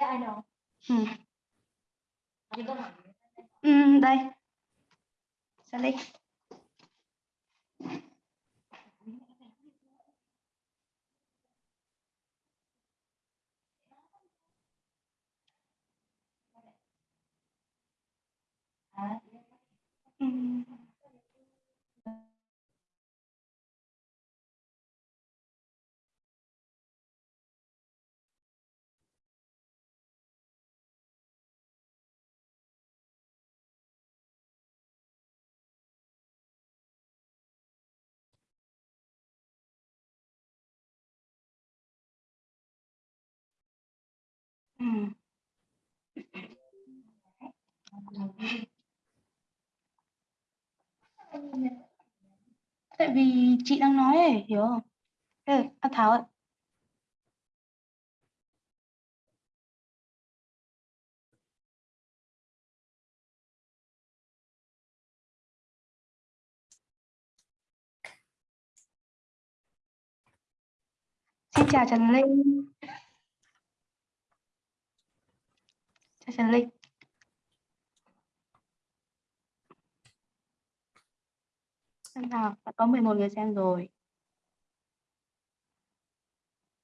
ai đâu Ừ. Chị có hỏi Ừ, đây. Sally. à, Tại vì chị đang nói ấy, hiểu không? Ê, à, Thảo ạ Xin chào Trần Linh. Chào Trần Linh. Xem nào, đã có 11 người xem rồi.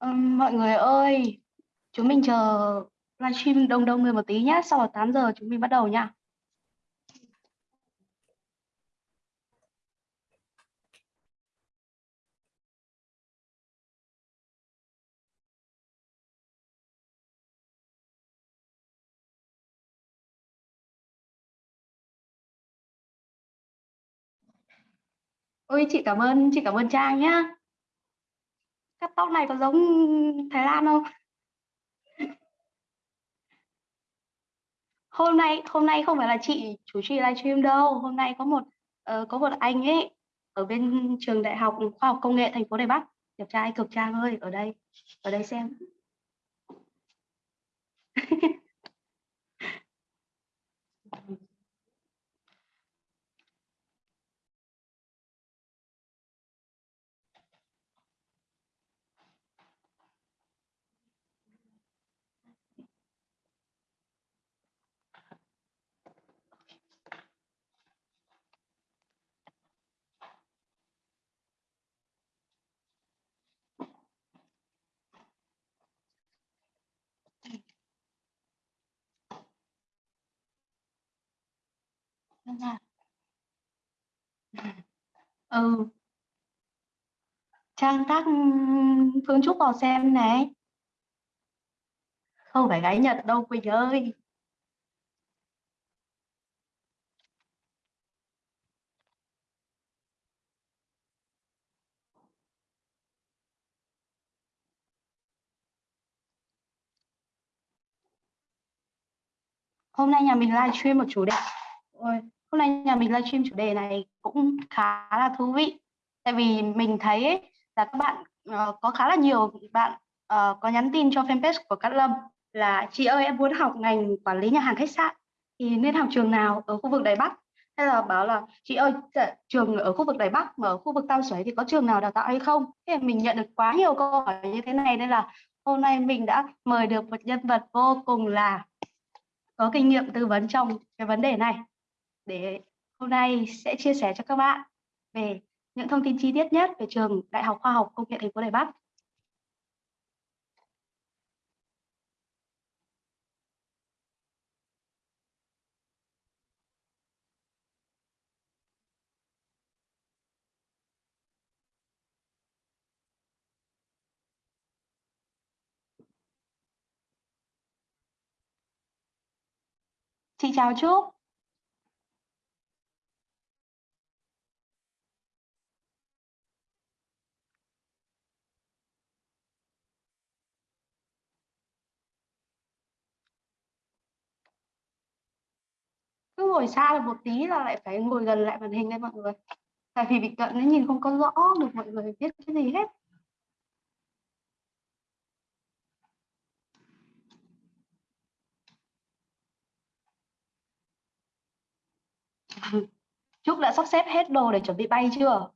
Ừm, mọi người ơi, chúng mình chờ livestream đông đông người một tí nhá, sau đó 8 giờ chúng mình bắt đầu nha. Ôi chị cảm ơn, chị cảm ơn Trang nhá. Cắt tóc này có giống Thái Lan không? Hôm nay hôm nay không phải là chị chủ trì livestream đâu, hôm nay có một uh, có một anh ấy ở bên trường Đại học Khoa học Công nghệ thành phố Đài Bắc. Đẹp trai cực Trang ơi, ở đây. Ở đây xem. Xem. Ừ. Trang tác ừ, Phương Trúc vào xem này. Không phải gái Nhật đâu, Quỳnh ơi. Hôm nay nhà mình livestream một chủ đề. Ôi, hôm nay nhà mình livestream chủ đề này cũng khá là thú vị. Tại vì mình thấy ấy, là các bạn uh, có khá là nhiều bạn uh, có nhắn tin cho fanpage của Cát Lâm là chị ơi em muốn học ngành quản lý nhà hàng khách sạn thì nên học trường nào ở khu vực Đài Bắc? Hay là bảo là chị ơi dạ, trường ở khu vực Đài Bắc mà ở khu vực Tam xoáy thì có trường nào đào tạo hay không? Thế mình nhận được quá nhiều câu hỏi như thế này nên là hôm nay mình đã mời được một nhân vật vô cùng là có kinh nghiệm tư vấn trong cái vấn đề này để hôm nay sẽ chia sẻ cho các bạn về những thông tin chi tiết nhất về trường Đại học Khoa học Công nghệ thành phố Đài Bắc. Xin chào Trúc. Cứ ngồi xa được một tí là lại phải ngồi gần lại màn hình đây mọi người. Tại vì bị cận nó nhìn không có rõ được mọi người biết cái gì hết. Trúc đã sắp xếp hết đồ để chuẩn bị bay chưa?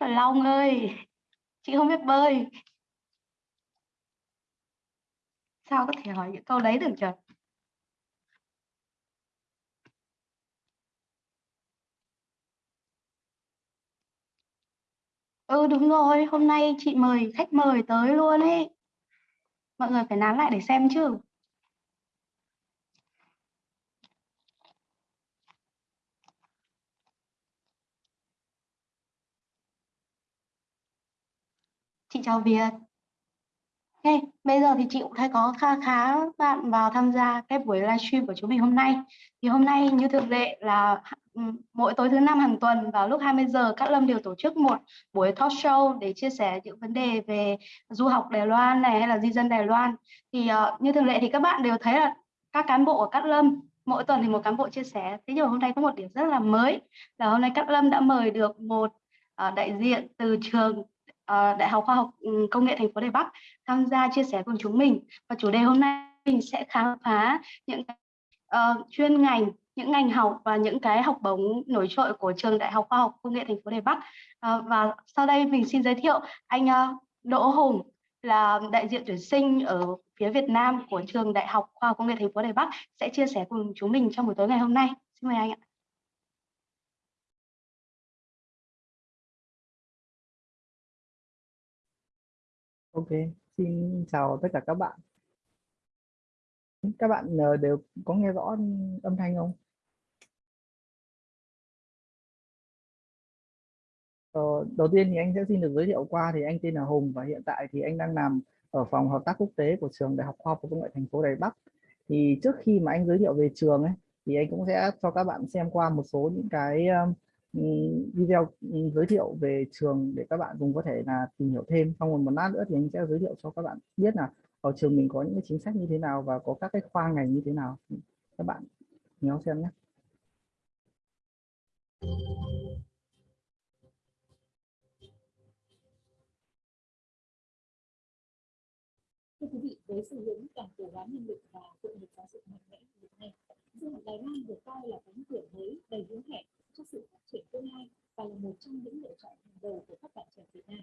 Trời Long ơi, chị không biết bơi. Sao có thể hỏi những câu đấy được trời? Ừ đúng rồi, hôm nay chị mời khách mời tới luôn ấy. Mọi người phải nán lại để xem chứ. Chị chào Việt. Ok, bây giờ thì chị cũng thấy có khá khá bạn vào tham gia cái buổi livestream của chúng mình hôm nay. Thì hôm nay như thường lệ là ừ, mỗi tối thứ năm hàng tuần vào lúc 20 giờ các Lâm đều tổ chức một buổi talk show để chia sẻ những vấn đề về du học Đài Loan này hay là di dân Đài Loan. Thì uh, như thường lệ thì các bạn đều thấy là các cán bộ của Cát Lâm mỗi tuần thì một cán bộ chia sẻ. Thế nhưng mà hôm nay có một điểm rất là mới là hôm nay Cát Lâm đã mời được một uh, đại diện từ trường Ờ, đại học Khoa học ừ, Công nghệ thành phố Đài Bắc tham gia chia sẻ cùng chúng mình. Và chủ đề hôm nay mình sẽ khám phá những uh, chuyên ngành những ngành học và những cái học bổng nổi trội của trường Đại học Khoa học Công nghệ thành phố Đài Bắc. Uh, và sau đây mình xin giới thiệu anh uh, Đỗ Hùng là đại diện tuyển sinh ở phía Việt Nam của trường Đại học Khoa học Công nghệ thành phố Đài Bắc sẽ chia sẻ cùng chúng mình trong buổi tối ngày hôm nay. Xin mời anh ạ. Ok, xin chào tất cả các bạn. Các bạn ờ, đều có nghe rõ âm thanh không? Ờ, đầu tiên thì anh sẽ xin được giới thiệu qua thì anh tên là Hùng và hiện tại thì anh đang làm ở phòng hợp tác quốc tế của trường Đại học Khoa học và Công nghệ thành phố Đài Bắc. Thì trước khi mà anh giới thiệu về trường ấy thì anh cũng sẽ cho các bạn xem qua một số những cái video giới thiệu về trường để các bạn cùng có thể là tìm hiểu thêm. Xong rồi một lát nữa thì anh sẽ giới thiệu cho các bạn biết là ở trường mình có những cái chính sách như thế nào và có các cái khoa ngành như thế nào. Các bạn nhớ xem nhé. Thưa quý vị, với xu hướng toàn cầu hóa nhân lực và hội nhập giáo dục mạnh mẽ hiện nay, du học Đài Loan được coi là cánh cửa mới đầy hứa hẹn cho sự phát triển tương lai và là một trong những lựa chọn hàng đầu của các bạn trẻ Việt Nam.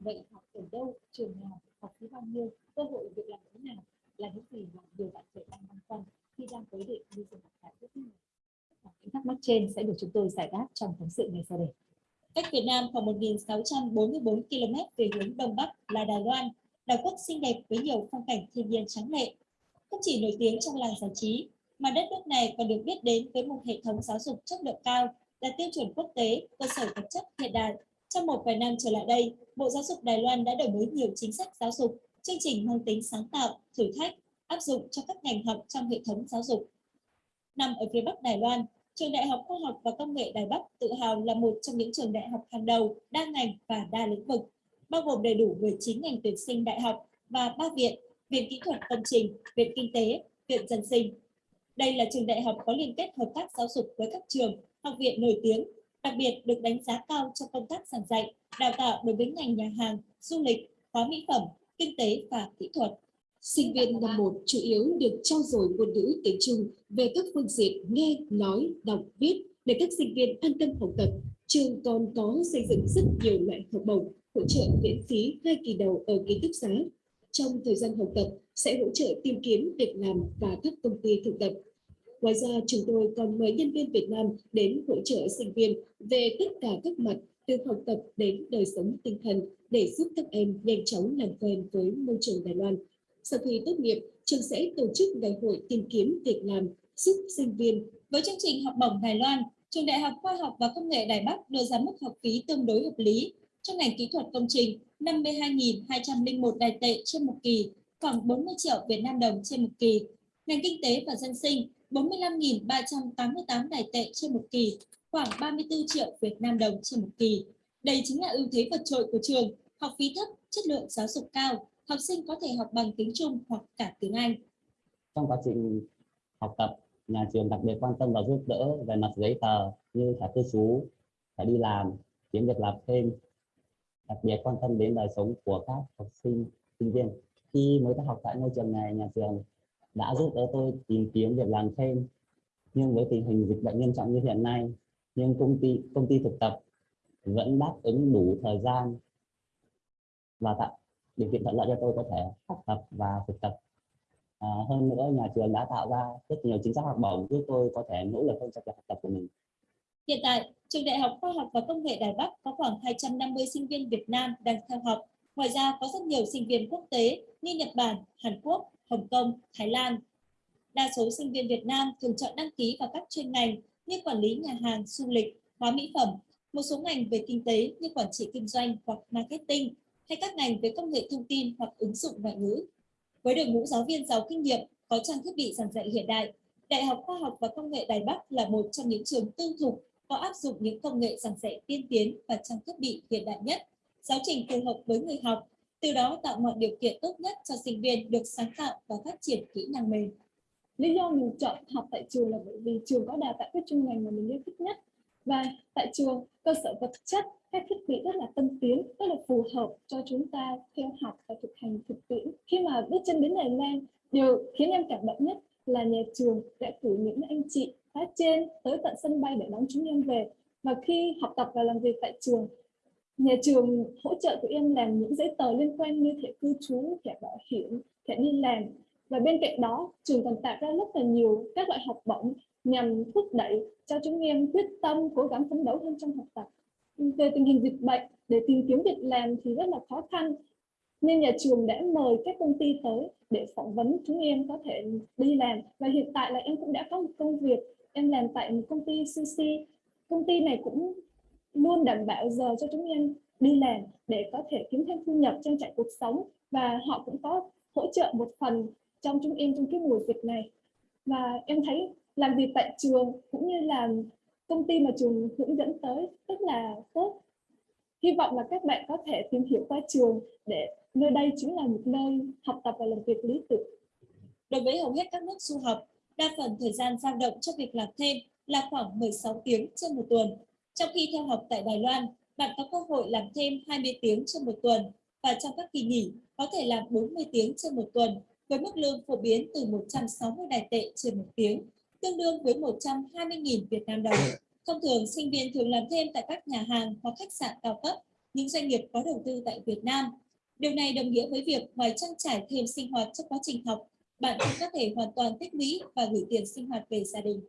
Vậy học ở đâu, trường nào, học phí bao nhiêu, cơ hội việc làm thế nào là những gì mà nhiều bạn trẻ đang băn khoăn khi đang quyết định đi du học tại nước ngoài. Những thắc mắc trên sẽ được chúng tôi giải đáp trong phóng sự ngày sau đây. Cách Việt Nam khoảng 1.644 km về hướng Đông Bắc là Đài Loan, đảo quốc xinh đẹp với nhiều phong cảnh thiên nhiên trắng lệ. Không chỉ nổi tiếng trong làng giải trí, mà đất nước này còn được biết đến với một hệ thống giáo dục chất lượng cao, đạt tiêu chuẩn quốc tế, cơ sở vật chất hiện đại. Trong một vài năm trở lại đây, Bộ Giáo dục Đài Loan đã đổi mới nhiều chính sách giáo dục, chương trình mang tính sáng tạo, thử thách, áp dụng cho các ngành học trong hệ thống giáo dục. Nằm ở phía Bắc Đài Loan, Trường Đại học Khoa học và Công nghệ Đài Bắc tự hào là một trong những trường đại học hàng đầu, đa ngành và đa lĩnh vực, bao gồm đầy đủ 19 ngành tuyển sinh đại học và 3 viện, Viện Kỹ thuật Công trình, Viện Kinh tế, Viện Dân sinh, đây là trường đại học có liên kết hợp tác giáo dục với các trường, học viện nổi tiếng, đặc biệt được đánh giá cao trong công tác giảng dạy, đào tạo đối với ngành nhà hàng, du lịch, hóa mỹ phẩm, kinh tế và kỹ thuật. Sinh viên năm 1 chủ yếu được trao dồi ngôn ngữ tiếng Trung về các phương diện nghe, nói, đọc, viết để các sinh viên an tâm học tập. Trường còn có xây dựng rất nhiều loại học bổng, hỗ trợ miễn phí hai kỳ đầu ở ký túc xá. Trong thời gian học tập sẽ hỗ trợ tìm kiếm việc làm và các công ty thực tập. Ngoài ra, chúng tôi còn mời nhân viên Việt Nam đến hỗ trợ sinh viên về tất cả các mặt từ học tập đến đời sống tinh thần để giúp các em nhanh chóng làm quen với môi trường Đài Loan. Sau khi tốt nghiệp, trường sẽ tổ chức ngày hội tìm kiếm việc làm giúp sinh viên. Với chương trình học bổng Đài Loan, Trường Đại học Khoa học và Công nghệ Đài Bắc đưa ra mức học phí tương đối hợp lý. Trong ngành kỹ thuật công trình, 52.201 đài tệ trên một kỳ, khoảng 40 triệu Việt Nam đồng trên một kỳ. Ngành kinh tế và dân sinh, 45.388 đài tệ trên một kỳ, khoảng 34 triệu Việt Nam đồng trên một kỳ. Đây chính là ưu thế vượt trội của trường, học phí thấp, chất lượng giáo dục cao, học sinh có thể học bằng tiếng Trung hoặc cả tiếng Anh. Trong quá trình học tập, nhà trường đặc biệt quan tâm và giúp đỡ về mặt giấy tờ như thẻ cư trú, thẻ đi làm, kiếm việc làm thêm, đặc biệt quan tâm đến đời sống của các học sinh, sinh viên. Khi mới học tại ngôi trường này, nhà trường đã giúp đỡ tôi tìm kiếm việc làm thêm. Nhưng với tình hình dịch bệnh nghiêm trọng như hiện nay nhưng công ty công ty thực tập vẫn đáp ứng đủ thời gian và tạo điều kiện thuận lợi cho tôi có thể học tập và thực tập. À, hơn nữa nhà trường đã tạo ra rất nhiều chính sách học bổng giúp tôi có thể nỗ lực hơn trong việc học tập của mình. Hiện tại, Trường Đại học Khoa học và Công nghệ Đài Bắc có khoảng 250 sinh viên Việt Nam đang theo học. Ngoài ra, có rất nhiều sinh viên quốc tế như Nhật Bản, Hàn Quốc, Hồng Kông, Thái Lan. Đa số sinh viên Việt Nam thường chọn đăng ký vào các chuyên ngành như quản lý nhà hàng, du lịch, hóa mỹ phẩm, một số ngành về kinh tế như quản trị kinh doanh hoặc marketing, hay các ngành về công nghệ thông tin hoặc ứng dụng ngoại ngữ. Với đội ngũ giáo viên giàu kinh nghiệm, có trang thiết bị giảng dạy hiện đại, Đại học Khoa học và Công nghệ Đài Bắc là một trong những trường tư thục có áp dụng những công nghệ giảng dạy tiên tiến và trang thiết bị hiện đại nhất, giáo trình phù hợp với người học, từ đó tạo mọi điều kiện tốt nhất cho sinh viên được sáng tạo và phát triển kỹ năng mềm. lý do mình chọn học tại trường là bởi vì trường có đào tạo các chuyên ngành mà mình yêu thích nhất. Và tại trường cơ sở vật chất, các thiết bị rất là tân tiến, rất là phù hợp cho chúng ta theo học và thực hành thực tiễn. Khi mà bước chân đến Đài Loan điều khiến em cảm động nhất là nhà trường đã cử những anh chị khóa trên tới tận sân bay để đón chúng em về. Và khi học tập và làm việc tại trường nhà trường hỗ trợ tụi em làm những giấy tờ liên quan như thẻ cư trú, thẻ bảo hiểm, thẻ đi làm. Và bên cạnh đó, trường còn tạo ra rất là nhiều các loại học bổng nhằm thúc đẩy cho chúng em quyết tâm, cố gắng phấn đấu hơn trong học tập. Về tình hình dịch bệnh, để tìm kiếm việc làm thì rất là khó khăn. Nên nhà trường đã mời các công ty tới để phỏng vấn chúng em có thể đi làm. Và hiện tại là em cũng đã có một công việc, em làm tại một công ty CC công ty này cũng luôn đảm bảo giờ cho chúng em đi làm để có thể kiếm thêm thu nhập trang trải cuộc sống. Và họ cũng có hỗ trợ một phần trong chúng em trong cái mùa dịch này. Và em thấy làm việc tại trường cũng như là công ty mà trường hướng dẫn tới rất là tốt. Hy vọng là các bạn có thể tìm hiểu qua trường để nơi đây chính là một nơi học tập và làm việc lý tưởng. Đối với hầu hết các nước du học, đa phần thời gian dao động cho việc làm thêm là khoảng 16 tiếng trên một tuần. Trong khi theo học tại Đài Loan, bạn có cơ hội làm thêm 20 tiếng trong một tuần và trong các kỳ nghỉ có thể làm 40 tiếng trên một tuần với mức lương phổ biến từ 160 đài tệ trên một tiếng, tương đương với 120.000 Việt Nam đồng. Thông thường, sinh viên thường làm thêm tại các nhà hàng hoặc khách sạn cao cấp, những doanh nghiệp có đầu tư tại Việt Nam. Điều này đồng nghĩa với việc ngoài trang trải thêm sinh hoạt trong quá trình học, bạn cũng có thể hoàn toàn tích lũy và gửi tiền sinh hoạt về gia đình.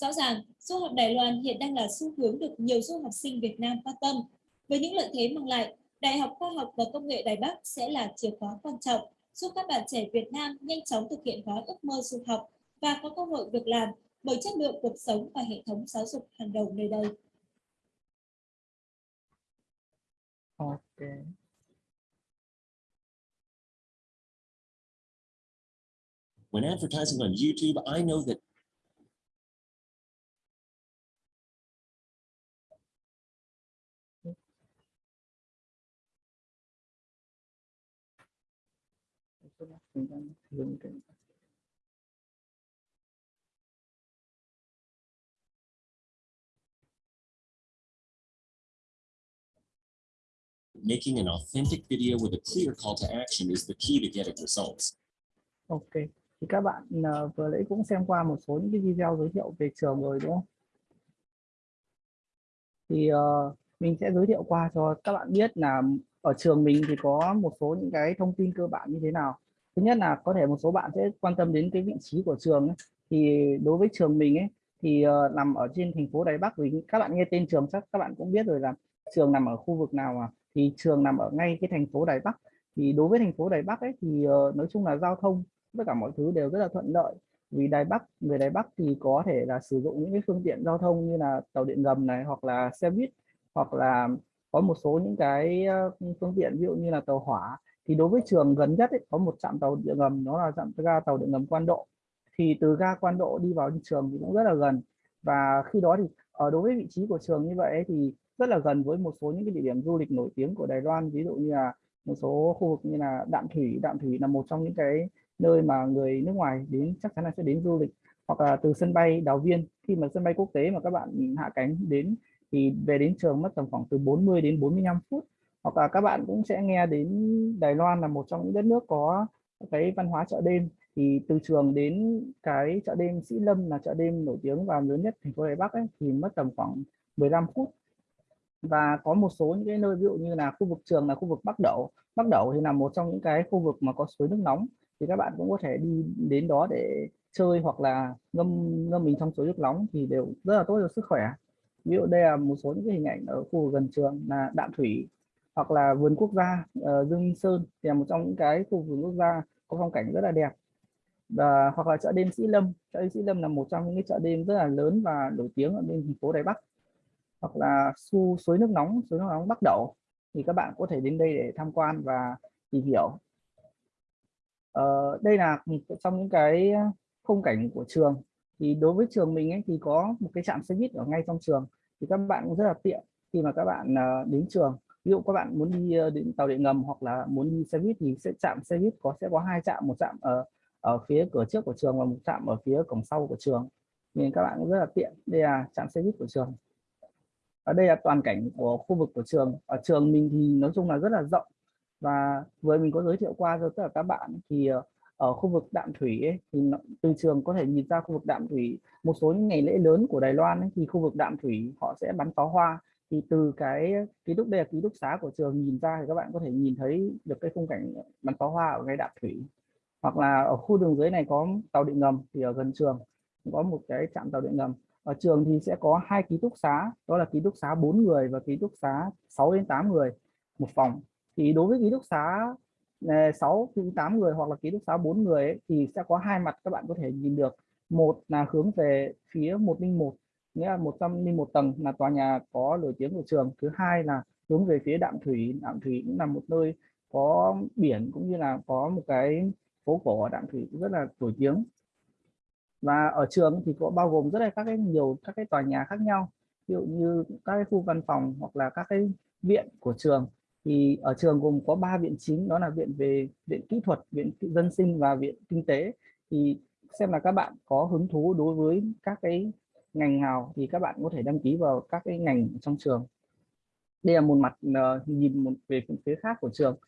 Rõ ràng, du học Đài Loan hiện đang là xu hướng được nhiều du học sinh Việt Nam quan tâm. Với những lợi thế mang lại, Đại học Khoa học và Công nghệ Đài Bắc sẽ là chìa khóa quan trọng giúp các bạn trẻ Việt Nam nhanh chóng thực hiện gói ước mơ du học và có cơ hội việc làm bởi chất lượng cuộc sống và hệ thống giáo dục hàng đầu nơi đây. ok When advertising on YouTube, I know that making an authentic video with a clear call to action is the key to getting results. ok. Thì các bạn uh, vừa nãy cũng xem qua một số những cái video giới thiệu về trường rồi đúng không? Thì uh, mình sẽ giới thiệu qua cho các bạn biết là ở trường mình thì có một số những cái thông tin cơ bản như thế nào thứ nhất là có thể một số bạn sẽ quan tâm đến cái vị trí của trường ấy. thì đối với trường mình ấy thì uh, nằm ở trên thành phố Đài Bắc vì các bạn nghe tên trường chắc các bạn cũng biết rồi là trường nằm ở khu vực nào mà thì trường nằm ở ngay cái thành phố Đài Bắc. Thì đối với thành phố Đài Bắc ấy thì uh, nói chung là giao thông tất cả mọi thứ đều rất là thuận lợi. Vì Đài Bắc người Đài Bắc thì có thể là sử dụng những cái phương tiện giao thông như là tàu điện ngầm này hoặc là xe buýt hoặc là có một số những cái phương tiện ví dụ như là tàu hỏa thì đối với trường gần nhất ấy, có một trạm tàu điện ngầm nó là trạm ga tàu điện ngầm Quan Độ. Thì từ ga Quan Độ đi vào trường thì cũng rất là gần. Và khi đó thì ở đối với vị trí của trường như vậy ấy, thì rất là gần với một số những cái địa điểm du lịch nổi tiếng của Đài Loan ví dụ như là một số khu vực như là Đạm Thủy. Đạm Thủy là một trong những cái nơi mà người nước ngoài đến chắc chắn là sẽ đến du lịch. Hoặc là từ sân bay Đào Viên. Khi mà sân bay quốc tế mà các bạn hạ cánh đến thì về đến trường mất tầm khoảng từ 40 đến 45 phút hoặc là các bạn cũng sẽ nghe đến Đài Loan là một trong những đất nước có cái văn hóa chợ đêm. Thì từ trường đến cái chợ đêm Sĩ Lâm là chợ đêm nổi tiếng và lớn nhất thành phố Đài Bắc ấy, thì mất tầm khoảng 15 phút. Và có một số những cái nơi ví dụ như là khu vực trường là khu vực Bắc Đẩu Bắc Đẩu thì là một trong những cái khu vực mà có suối nước nóng. Thì các bạn cũng có thể đi đến đó để chơi hoặc là ngâm ngâm mình trong suối nước nóng thì đều rất là tốt cho sức khỏe. Ví dụ đây là một số những cái hình ảnh ở khu vực gần trường là đạm thủy hoặc là vườn quốc gia uh, Dương Minh Sơn thì là một trong những cái khu vườn quốc gia có phong cảnh rất là đẹp. Và hoặc là chợ đêm Sĩ Lâm. Chợ đêm Sĩ Lâm là một trong những cái chợ đêm rất là lớn và nổi tiếng ở bên thành phố Đài Bắc. Hoặc là su suối nước nóng suối nước nóng Bắc Đẩu thì các bạn có thể đến đây để tham quan và tìm hiểu. Ờ, đây là một trong những cái khung cảnh của trường. Thì đối với trường mình ấy, thì có một cái trạm xe buýt ở ngay trong trường. Thì các bạn cũng rất là tiện khi mà các bạn ờ, đến trường ví dụ các bạn muốn đi ờ, đến tàu điện ngầm hoặc là muốn đi xe buýt thì sẽ chạm xe buýt có sẽ có hai trạm một trạm ở ở phía cửa trước của trường và một trạm ở phía cổng sau của trường. Nên các bạn cũng rất là tiện. Đây là trạm xe buýt của trường. Ở đây là toàn cảnh của khu vực của trường. Ở trường mình thì nói chung là rất là rộng. Và vừa mình có giới thiệu qua cho tất cả các bạn thì ờ, ở khu vực đạm thủy ấy, thì từ trường có thể nhìn ra khu vực đạm thủy. Một số những ngày lễ lớn của Đài Loan ấy, thì khu vực đạm thủy họ sẽ bắn pháo hoa thì từ cái ký túc đây là ký túc xá của trường nhìn ra thì các bạn có thể nhìn thấy được cái khung cảnh bắn pháo hoa ở ngay đạm thủy. Hoặc là ở khu đường dưới này có tàu điện ngầm thì ở gần trường có một cái trạm tàu điện ngầm. Ở trường thì sẽ có hai ký túc xá đó là ký túc xá 4 người và ký túc xá 6 đến 8 người một phòng. Thì đối với ký túc xá à, 6 đến 8 người hoặc là ký túc xá 4 người ấy, thì sẽ có hai mặt các bạn có thể nhìn được. Một là hướng về phía 101 nghĩa là 101 tầng là tòa nhà có nổi tiếng của trường. Thứ hai là hướng về phía đạm thủy. Đạm thủy cũng là một nơi có biển cũng như là có một cái phố cổ ở đạm thủy rất là nổi tiếng. Và ở trường thì có bao gồm rất là các cái nhiều các cái tòa nhà khác nhau. Ví dụ như các cái khu văn phòng hoặc là các cái viện của trường. Thì ở trường gồm có ba viện chính, đó là viện về viện kỹ thuật, viện dân sinh và viện kinh tế. Thì xem là các bạn có hứng thú đối với các cái ngành nào thì các bạn có thể đăng ký vào các cái ngành trong trường. Đây là một mặt uh, nhìn một về phía khác của trường.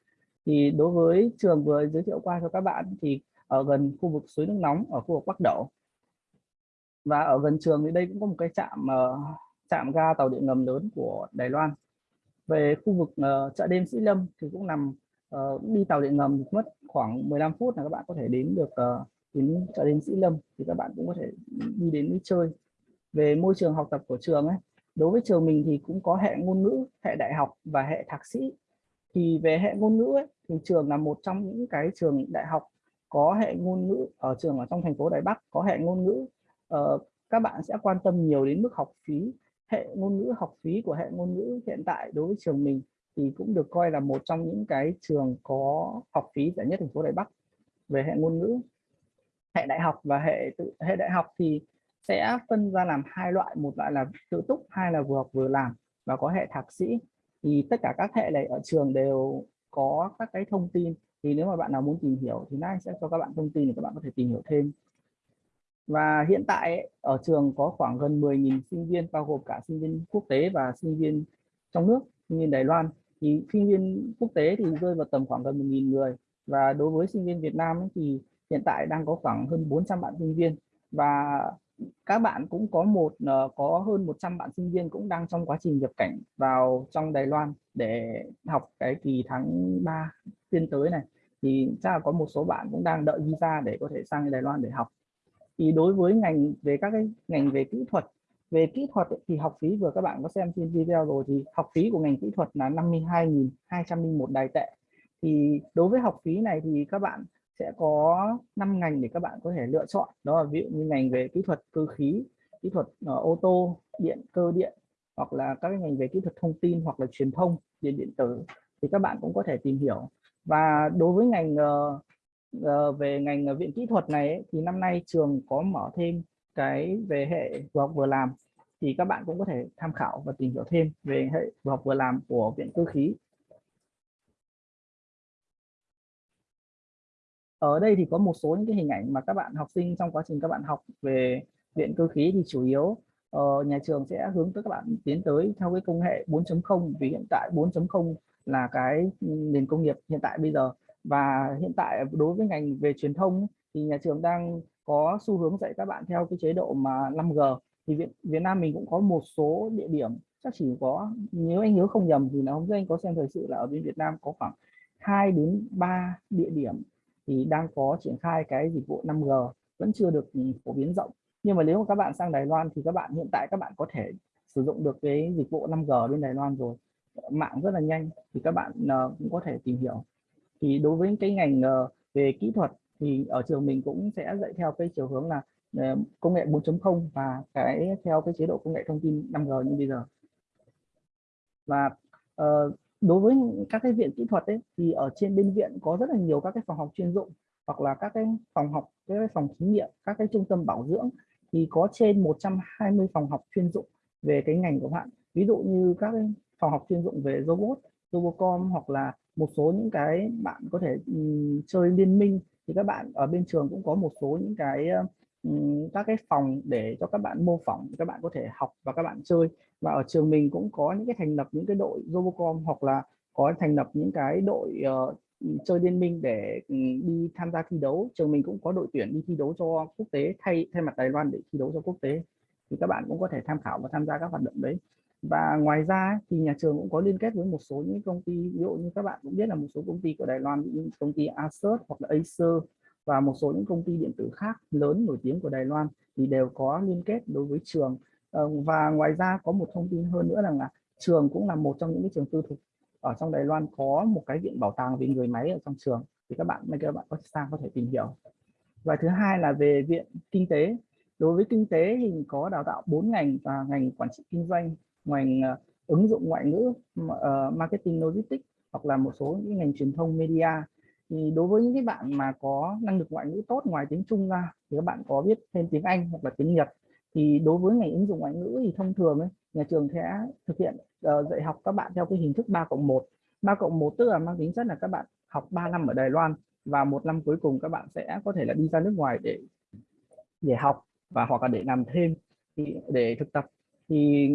Thì đối với trường vừa giới thiệu qua cho các bạn thì ở gần khu vực suối nước nóng ở khu vực Bắc Đẩu và ở gần trường thì đây cũng có một cái trạm uh, trạm ga tàu điện ngầm lớn của Đài Loan. Về khu vực uh, chợ đêm Sĩ Lâm thì cũng nằm uh, đi tàu điện ngầm mất khoảng 15 phút là các bạn có thể đến được uh, đến chợ đêm Sĩ Lâm thì các bạn cũng có thể đi đến đi chơi về môi trường học tập của trường ấy đối với trường mình thì cũng có hệ ngôn ngữ hệ đại học và hệ thạc sĩ. Thì về hệ ngôn ngữ ấy, thì trường là một trong những cái trường đại học có hệ ngôn ngữ ở trường ở trong thành phố Đài Bắc có hệ ngôn ngữ. Uh, các bạn sẽ quan tâm nhiều đến mức học phí hệ ngôn ngữ học phí của hệ ngôn ngữ hiện tại đối với trường mình thì cũng được coi là một trong những cái trường có học phí rẻ nhất thành phố Đài Bắc về hệ ngôn ngữ. Hệ đại học và hệ tự hệ đại học thì sẽ phân ra làm hai loại, một loại là tự túc, hai là vừa học vừa làm, và có hệ thạc sĩ. Thì tất cả các hệ này ở trường đều có các cái thông tin. Thì nếu mà bạn nào muốn tìm hiểu thì nay sẽ cho các bạn thông tin để các bạn có thể tìm hiểu thêm. Và hiện tại ở trường có khoảng gần 10.000 sinh viên, bao gồm cả sinh viên quốc tế và sinh viên trong nước, sinh viên Đài Loan. Thì sinh viên quốc tế thì rơi vào tầm khoảng gần 1.000 người. Và đối với sinh viên Việt Nam thì hiện tại đang có khoảng hơn 400 bạn sinh viên. Và các bạn cũng có một ờ, có hơn 100 bạn sinh viên cũng đang trong quá trình nhập cảnh vào trong Đài Loan để học cái kỳ tháng 3 tiên tới này. Thì chắc là có một số bạn cũng đang đợi visa để có thể sang Đài Loan để học. Thì đối với ngành về các cái ngành về kỹ thuật, về kỹ thuật thì học phí vừa các bạn có xem trên video rồi thì học phí của ngành kỹ thuật là 52.201 đài tệ. Thì đối với học phí này thì các bạn sẽ có 5 ngành để các bạn có thể lựa chọn. Đó là ví dụ như ngành về kỹ thuật cơ khí kỹ thuật uh, ô tô điện cơ điện hoặc là các ngành về kỹ thuật thông tin hoặc là truyền thông điện điện tử thì các bạn cũng có thể tìm hiểu. Và đối với ngành uh, uh, về ngành viện kỹ thuật này ấy, thì năm nay trường có mở thêm cái về hệ vừa học vừa làm thì các bạn cũng có thể tham khảo và tìm hiểu thêm về hệ vừa học vừa làm của viện cơ khí. Ở đây thì có một số những cái hình ảnh mà các bạn học sinh trong quá trình các bạn học về điện cơ khí thì chủ yếu uh, nhà trường sẽ hướng tới các bạn tiến tới theo cái công nghệ 4.0 vì hiện tại 4.0 là cái nền công nghiệp hiện tại bây giờ. Và hiện tại đối với ngành về truyền thông thì nhà trường đang có xu hướng dạy các bạn theo cái chế độ mà 5G thì Việt, Việt Nam mình cũng có một số địa điểm chắc chỉ có nếu anh nhớ không nhầm thì là hôm nay anh có xem thời sự là ở bên Việt Nam có khoảng 2 đến 3 địa điểm thì đang có triển khai cái dịch vụ 5G vẫn chưa được ừ, phổ biến rộng. Nhưng mà nếu mà các bạn sang Đài Loan thì các bạn hiện tại các bạn có thể sử dụng được cái dịch vụ 5G bên Đài Loan rồi. Mạng rất là nhanh thì các bạn uh, cũng có thể tìm hiểu. Thì đối với cái ngành uh, về kỹ thuật thì ở trường mình cũng sẽ dạy theo cái chiều hướng là uh, công nghệ 4.0 và cái theo cái chế độ công nghệ thông tin 5G như bây giờ. Và uh, đối với các cái viện kỹ thuật ấy thì ở trên bên viện có rất là nhiều các cái phòng học chuyên dụng hoặc là các cái phòng học các cái phòng thí nghiệm các cái trung tâm bảo dưỡng thì có trên 120 phòng học chuyên dụng về cái ngành của bạn. Ví dụ như các cái phòng học chuyên dụng về robot robocom hoặc là một số những cái bạn có thể um, chơi liên minh thì các bạn ở bên trường cũng có một số những cái uh, các cái phòng để cho các bạn mô phỏng các bạn có thể học và các bạn chơi. Và ở trường mình cũng có những cái thành lập những cái đội robocom hoặc là có thành lập những cái đội uh, chơi liên minh để um, đi tham gia thi đấu. Trường mình cũng có đội tuyển đi thi đấu cho quốc tế thay thay mặt Đài Loan để thi đấu cho quốc tế. Thì các bạn cũng có thể tham khảo và tham gia các hoạt động đấy. Và ngoài ra thì nhà trường cũng có liên kết với một số những công ty. Ví dụ như các bạn cũng biết là một số công ty của Đài Loan như công ty Asus hoặc là Acer và một số những công ty điện tử khác lớn nổi tiếng của Đài Loan thì đều có liên kết đối với trường. Ờ, và ngoài ra có một thông tin hơn nữa rằng là trường cũng là một trong những cái trường tư thục ở trong Đài Loan có một cái viện bảo tàng về người máy ở trong trường. Thì các bạn các bạn có sang, có thể tìm hiểu. Và thứ hai là về viện kinh tế. Đối với kinh tế thì có đào tạo 4 ngành và ngành quản trị kinh doanh, ngành à, ứng dụng ngoại ngữ ờ, marketing logistics hoặc là một số những ngành truyền thông media thì đối với những cái bạn mà có năng lực ngoại ngữ tốt ngoài tiếng Trung ra thì các bạn có biết thêm tiếng Anh hoặc là tiếng Nhật. Thì đối với ngành ứng dụng ngoại ngữ thì thông thường ấy, nhà trường sẽ thực hiện uh, dạy học các bạn theo cái hình thức 3 cộng 1 3 cộng 1 tức là mang tính chất là các bạn học 3 năm ở Đài Loan và một năm cuối cùng các bạn sẽ có thể là đi ra nước ngoài để để học và hoặc là để làm thêm thì để thực tập. Thì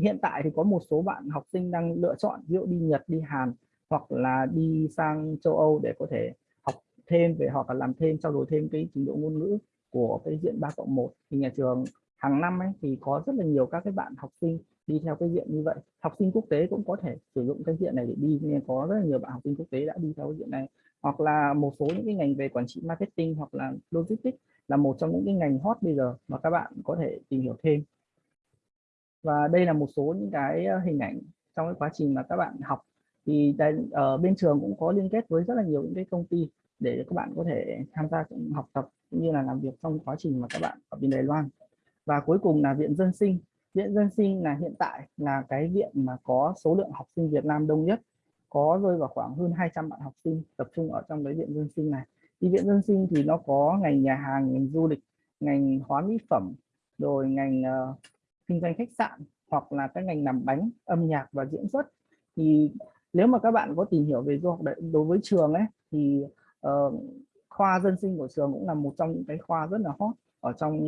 hiện tại thì có một số bạn học sinh đang lựa chọn ví dụ đi Nhật đi Hàn hoặc là đi sang châu Âu để có thể học thêm về hoặc là làm thêm, trao đổi thêm cái trình độ ngôn ngữ của cái diện 3 cộng 1 thì nhà trường hàng năm ấy thì có rất là nhiều các cái bạn học sinh đi theo cái diện như vậy. Học sinh quốc tế cũng có thể sử dụng cái diện này để đi, nên có rất là nhiều bạn học sinh quốc tế đã đi theo cái diện này. Hoặc là một số những cái ngành về quản trị marketing hoặc là logistics là một trong những cái ngành hot bây giờ mà các bạn có thể tìm hiểu thêm. Và đây là một số những cái ờ, hình ảnh trong cái quá trình mà các bạn học thì đây, ở bên trường cũng có liên kết với rất là nhiều những cái công ty để các bạn có thể tham gia học tập cũng như là làm việc trong quá trình mà các bạn ở bên Đài Loan. Và cuối cùng là viện dân sinh. Viện dân sinh là hiện tại là cái viện mà có số lượng học sinh Việt Nam đông nhất có rơi vào khoảng hơn 200 bạn học sinh tập trung ở trong cái viện dân sinh này. Thì viện dân sinh thì nó có ngành nhà hàng ngành du lịch ngành hóa mỹ phẩm rồi ngành uh, kinh doanh khách sạn hoặc là các ngành làm bánh âm nhạc và diễn xuất. Thì nếu mà các bạn có tìm hiểu về du học đối với trường ấy thì uh, khoa dân sinh của trường cũng là một trong những cái khoa rất là hot ở trong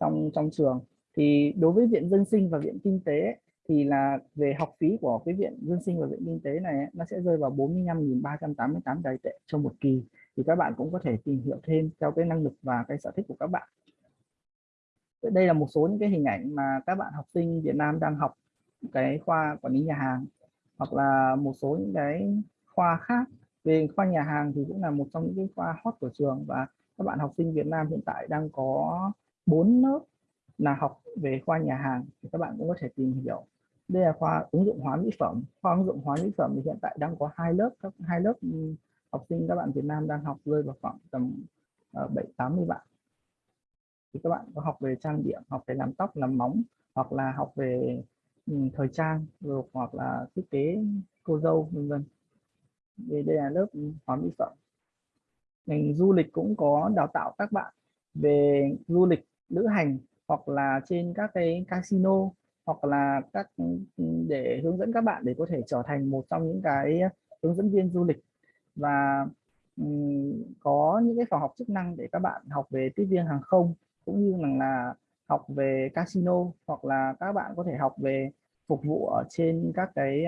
trong trong trường. Thì đối với viện dân sinh và viện kinh tế ấy, thì là về học phí của cái viện dân sinh và viện kinh tế này ấy, nó sẽ rơi vào 45.388 đài tệ cho một kỳ. Thì các bạn cũng có thể tìm hiểu thêm theo cái năng lực và cái sở thích của các bạn. Đây là một số những cái hình ảnh mà các bạn học sinh Việt Nam đang học cái khoa quản lý nhà hàng hoặc là một số những cái khoa khác. Về khoa nhà hàng thì cũng là một trong những cái khoa hot của trường và các bạn học sinh Việt Nam hiện tại đang có 4 lớp là học về khoa nhà hàng thì các bạn cũng có thể tìm hiểu. Đây là khoa ứng dụng hóa mỹ phẩm. Khoa ứng dụng hóa mỹ phẩm thì hiện tại đang có hai lớp, các, hai lớp ừ, học sinh các bạn Việt Nam đang học rơi vào khoảng tầm ờ, bảy, tám mươi bạn. Thì các bạn có học về trang điểm, học về làm tóc, làm móng, hoặc là học về Ừ, thời trang rồi hoặc là thiết kế cô dâu vân vân. Đây, đây là lớp hóa mỹ phẩm. Ngành du lịch cũng có đào tạo các bạn về du lịch lữ hành hoặc là trên các cái casino hoặc là các ừ, để hướng dẫn các bạn để có thể trở thành một trong những cái hướng dẫn viên du lịch. Và um, có những cái phòng học chức năng để các bạn học về tiếp viên hàng không cũng như là, là học về casino hoặc là các bạn có thể học về phục vụ ở trên các cái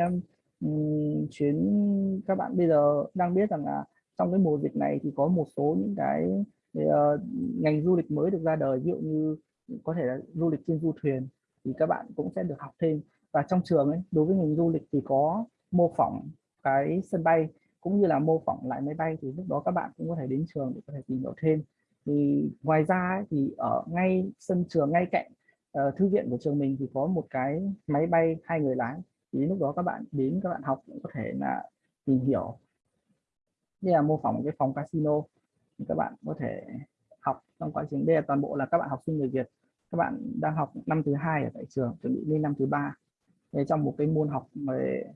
um, chuyến các bạn bây giờ đang biết rằng là trong cái mùa dịch này thì có một số những cái uh, ngành du lịch mới được ra đời ví dụ như có thể là du lịch trên du thuyền thì các bạn cũng sẽ được học thêm. Và trong trường ấy đối với ngành du lịch thì có mô phỏng cái sân bay cũng như là mô phỏng lại máy bay thì lúc đó các bạn cũng có thể đến trường để có thể tìm hiểu thêm thì ngoài ra ấy, thì ở ngay sân trường ngay cạnh uh, thư viện của trường mình thì có một cái máy bay hai người lái. Thì lúc đó các bạn đến các bạn học cũng có thể là tìm hiểu. Đây là mô phỏng cái phòng casino. Thì các bạn có thể học trong quá trình. Đây là toàn bộ là các bạn học sinh người Việt. Các bạn đang học năm thứ hai ở tại trường chuẩn bị lên năm thứ ba. Để trong một cái môn học về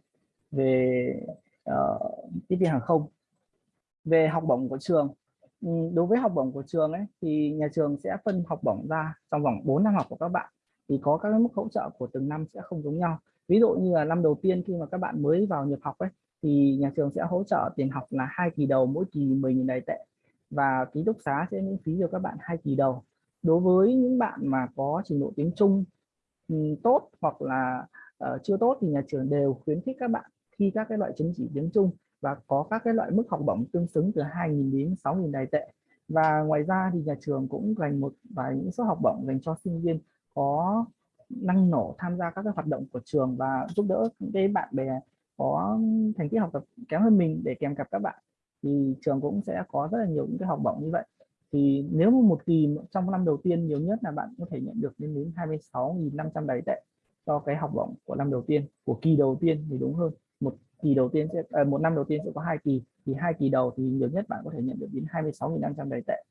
về uh, tiếp viên hàng không. Về học bổng của trường Ừ, đối với học bổng của trường ấy thì nhà trường sẽ phân học bổng ra trong vòng 4 năm học của các bạn. Thì có các mức hỗ trợ của từng năm sẽ không giống nhau. Ví dụ như là năm đầu tiên khi mà các bạn mới vào nhập học ấy thì nhà trường sẽ hỗ trợ tiền học là hai kỳ đầu mỗi kỳ 10.000 đài tệ và ký túc xá sẽ miễn phí cho các bạn hai kỳ đầu. Đối với những bạn mà có trình độ tiếng Trung ừ, tốt hoặc là uh, chưa tốt thì nhà trường đều khuyến khích các bạn thi các cái loại chứng chỉ tiếng Trung và có các cái loại mức học bổng tương xứng từ 2.000 đến 6.000 đài tệ. Và ngoài ra thì nhà trường cũng dành một vài những số học bổng dành cho sinh viên có năng nổ tham gia các cái hoạt động của trường và giúp đỡ những cái bạn bè có thành tích học tập kém hơn mình để kèm cặp các bạn. Thì trường cũng sẽ có rất là nhiều những cái học bổng như vậy. Thì nếu một kỳ trong năm đầu tiên, nhiều nhất là bạn có thể nhận được đến đến 26.500 đài tệ cho cái học bổng của năm đầu tiên, của kỳ đầu tiên thì đúng hơn, một kỳ đầu tiên sẽ à, một năm đầu tiên sẽ có hai kỳ thì hai kỳ đầu thì nhiều nhất bạn có thể nhận được đến 26.500 đầy tệ.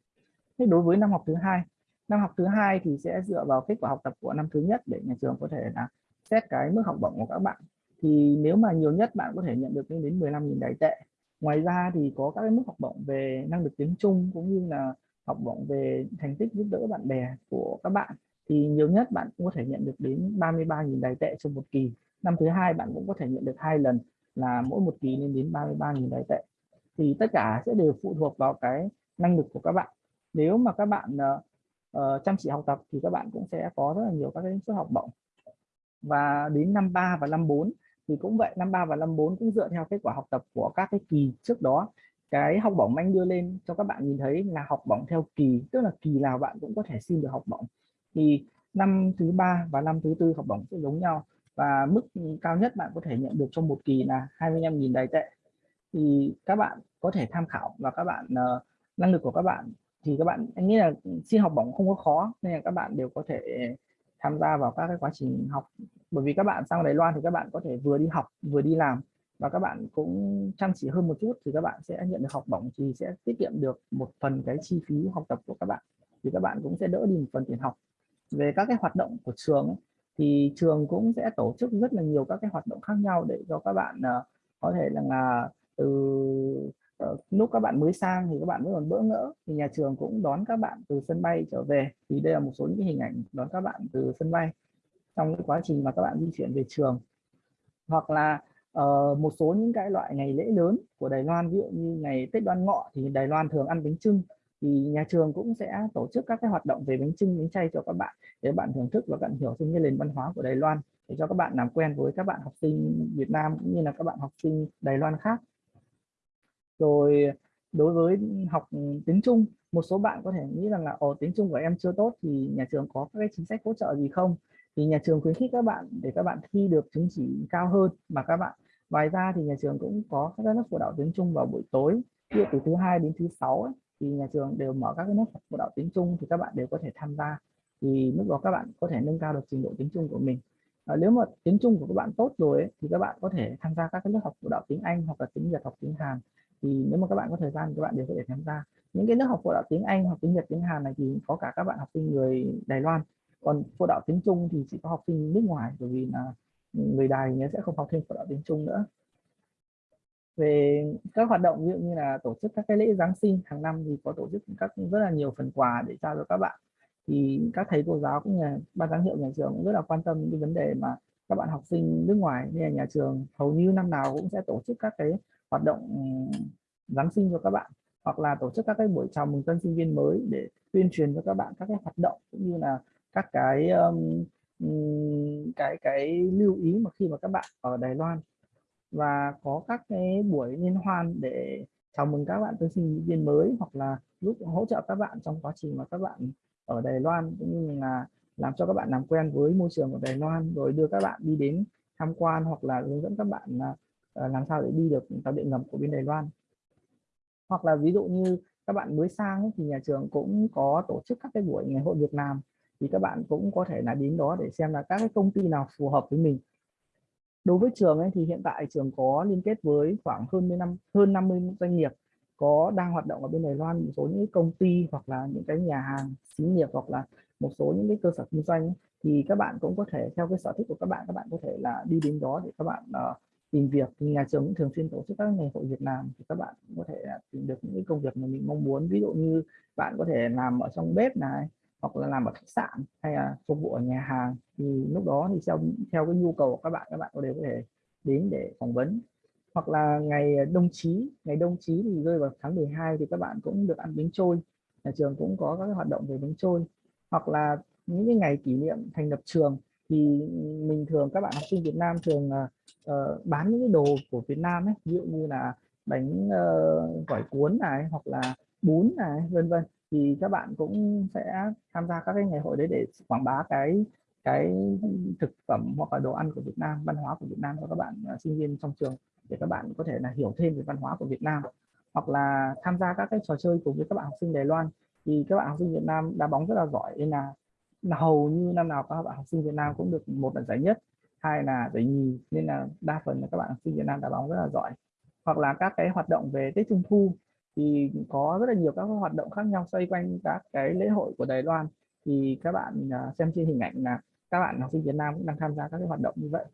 Thế đối với năm học thứ hai năm học thứ hai thì sẽ dựa vào kết quả học tập của năm thứ nhất để nhà trường có thể là xét cái mức học bổng của các bạn. Thì nếu mà nhiều nhất bạn có thể nhận được đến 15.000 đầy tệ. Ngoài ra thì có các cái mức học bổng về năng lực tiếng Trung cũng như là học bổng về thành tích giúp đỡ bạn bè của các bạn. Thì nhiều nhất bạn cũng có thể nhận được đến 33.000 đài tệ trong một kỳ. Năm thứ hai bạn cũng có thể nhận được hai lần là mỗi một kỳ lên đến 33.000 đài tệ. Thì tất cả sẽ đều phụ thuộc vào cái năng lực của các bạn. Nếu mà các bạn uh, uh, chăm chỉ học tập thì các bạn cũng sẽ có rất là nhiều các cái suất học bổng. Và đến năm 3 và năm 4 thì cũng vậy năm 3 và năm 4 cũng dựa theo kết quả học tập của các cái kỳ trước đó. Cái học bổng anh đưa lên cho các bạn nhìn thấy là học bổng theo kỳ tức là kỳ nào bạn cũng có thể xin được học bổng. Thì năm thứ ba và năm thứ tư học bổng sẽ giống nhau và mức cao nhất bạn có thể nhận được trong một kỳ là 25.000 đài tệ. Thì các bạn có thể tham khảo và các bạn uh, năng lực của các bạn. Thì các bạn anh nghĩ là xin học bổng không có khó nên là các bạn đều có thể tham gia vào các cái quá trình học. Bởi vì các bạn sang Đài Loan thì các bạn có thể vừa đi học vừa đi làm. Và các bạn cũng chăm chỉ hơn một chút thì các bạn sẽ nhận được học bổng thì sẽ tiết kiệm được một phần cái chi phí học tập của các bạn. Thì các bạn cũng sẽ đỡ đi một phần tiền học. Về các cái hoạt động của trường ấy, thì trường cũng sẽ tổ chức rất là nhiều các cái hoạt động khác nhau để cho các bạn uh, có thể là, là từ uh, lúc các bạn mới sang thì các bạn vẫn còn bỡ ngỡ. Thì nhà trường cũng đón các bạn từ sân bay trở về. Thì đây là một số những cái hình ảnh đón các bạn từ sân bay trong cái quá trình mà các bạn di chuyển về trường. Hoặc là uh, một số những cái loại ngày lễ lớn của Đài Loan ví dụ như ngày Tết Đoan Ngọ thì Đài Loan thường ăn bánh trưng thì nhà trường cũng sẽ tổ chức các cái hoạt động về bánh trưng bánh chay cho các bạn để bạn thưởng thức và bạn hiểu thêm cái nền văn hóa của Đài Loan để cho các bạn làm quen với các bạn học sinh Việt Nam cũng như là các bạn học sinh Đài Loan khác. Rồi đối với học tiếng Trung một số bạn có thể nghĩ rằng là ồ tiếng Trung của em chưa tốt thì nhà trường có các cái chính sách hỗ trợ gì không? Thì nhà trường khuyến khích các bạn để các bạn thi được chứng chỉ cao hơn mà các bạn ngoài ra thì nhà trường cũng có các lớp phụ đạo tiếng Trung vào buổi tối từ thứ hai đến thứ sáu ấy, thì nhà trường đều mở các cái lớp phụ đạo tiếng Trung thì các bạn đều có thể tham gia. Thì lúc đó các bạn có thể nâng cao được trình độ tiếng Trung của mình. À, nếu mà tiếng Trung của các bạn tốt rồi ấy, thì các bạn có thể tham gia các cái lớp học phụ đạo tiếng Anh hoặc là tiếng Nhật học tiếng Hàn. Thì nếu mà các bạn có thời gian các bạn đều có thể tham gia. Những cái lớp học phụ đạo tiếng Anh hoặc tiếng Nhật tiếng Hàn này thì có cả các bạn học sinh người Đài Loan. Còn phụ đạo tiếng Trung thì chỉ có học sinh nước ngoài bởi vì là người Đài nhớ sẽ không học thêm phụ đạo tiếng Trung nữa về các hoạt động ví dụ như là tổ chức các cái lễ Giáng sinh hàng năm thì có tổ chức các rất là nhiều phần quà để trao cho các bạn. Thì các thầy cô giáo cũng như ban giám hiệu nhà trường cũng rất là quan tâm những vấn đề mà các bạn học sinh nước ngoài nên là nhà trường hầu như năm nào cũng sẽ tổ chức các cái hoạt động ừ, Giáng sinh cho các bạn. Hoặc là tổ chức các cái buổi chào mừng tân sinh viên mới để tuyên truyền cho các bạn các cái hoạt động cũng như là các cái um, cái cái lưu ý mà khi mà các bạn ở Đài Loan và có các cái buổi liên hoan để chào mừng các bạn tân sinh viên mới hoặc là giúp hỗ trợ các bạn trong quá trình mà các bạn ở Đài Loan cũng như là làm cho các bạn làm quen với môi trường của Đài Loan rồi đưa các bạn đi đến tham quan hoặc là hướng dẫn các bạn à, à, làm sao để đi được tàu điện ngầm của bên Đài Loan. Hoặc là ví dụ như các bạn mới sang ấy, thì nhà trường cũng có tổ chức các cái buổi ngày hội Việt Nam thì các bạn cũng có thể là đến đó để xem là các cái công ty nào phù hợp với mình đối với trường ấy thì hiện tại trường có liên kết với khoảng hơn 10 năm hơn 50 doanh nghiệp có đang hoạt động ở bên Đài Loan một số những công ty hoặc là những cái nhà hàng xí nghiệp hoặc là một số những cái cơ sở kinh doanh. Ấy, thì các bạn cũng có thể theo cái sở thích của các bạn các bạn có thể là đi đến đó để các bạn uh, tìm việc. Thì nhà trường cũng thường xuyên tổ chức các ngày hội Việt Nam thì các bạn có thể tìm được những cái công việc mà mình mong muốn. Ví dụ như bạn có thể làm ở trong bếp này hoặc là làm ở khách sạn hay là phục vụ ở nhà hàng thì lúc đó thì theo theo cái nhu cầu của các bạn các bạn đều có thể đến để phỏng vấn. Hoặc là ngày đông chí ngày đông chí thì rơi vào tháng 12 thì các bạn cũng được ăn bánh trôi. Nhà trường cũng có các hoạt động về bánh trôi. Hoặc là những cái ngày kỷ niệm thành lập trường thì mình thường các bạn học sinh Việt Nam thường uh, bán những cái đồ của Việt Nam ấy ví dụ như là bánh uh, gỏi cuốn này hoặc là bún này vân vân thì các bạn cũng sẽ tham gia các cái ngày hội đấy để quảng bá cái cái thực phẩm hoặc là đồ ăn của Việt Nam văn hóa của Việt Nam cho các bạn uh, sinh viên trong trường để các bạn có thể là hiểu thêm về văn hóa của Việt Nam. Hoặc là tham gia các cái trò chơi cùng với các bạn học sinh Đài Loan thì các bạn học sinh Việt Nam đá bóng rất là giỏi. Nên là hầu như năm nào các bạn học sinh Việt Nam cũng được một là giải nhất hai là giải nhì. Nên là đa phần là các bạn học sinh Việt Nam đá bóng rất là giỏi. Hoặc là các cái hoạt động về Tết Trung Thu thì có rất là nhiều các hoạt động khác nhau xoay quanh các cái lễ hội của Đài Loan. Thì các bạn à, xem trên hình ảnh là các bạn học sinh Việt Nam cũng đang tham gia các cái hoạt động như vậy.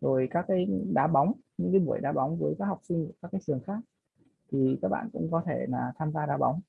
Rồi các cái đá bóng những cái buổi đá bóng với các học sinh của các cái trường khác. Thì các bạn cũng có thể là tham gia đá bóng.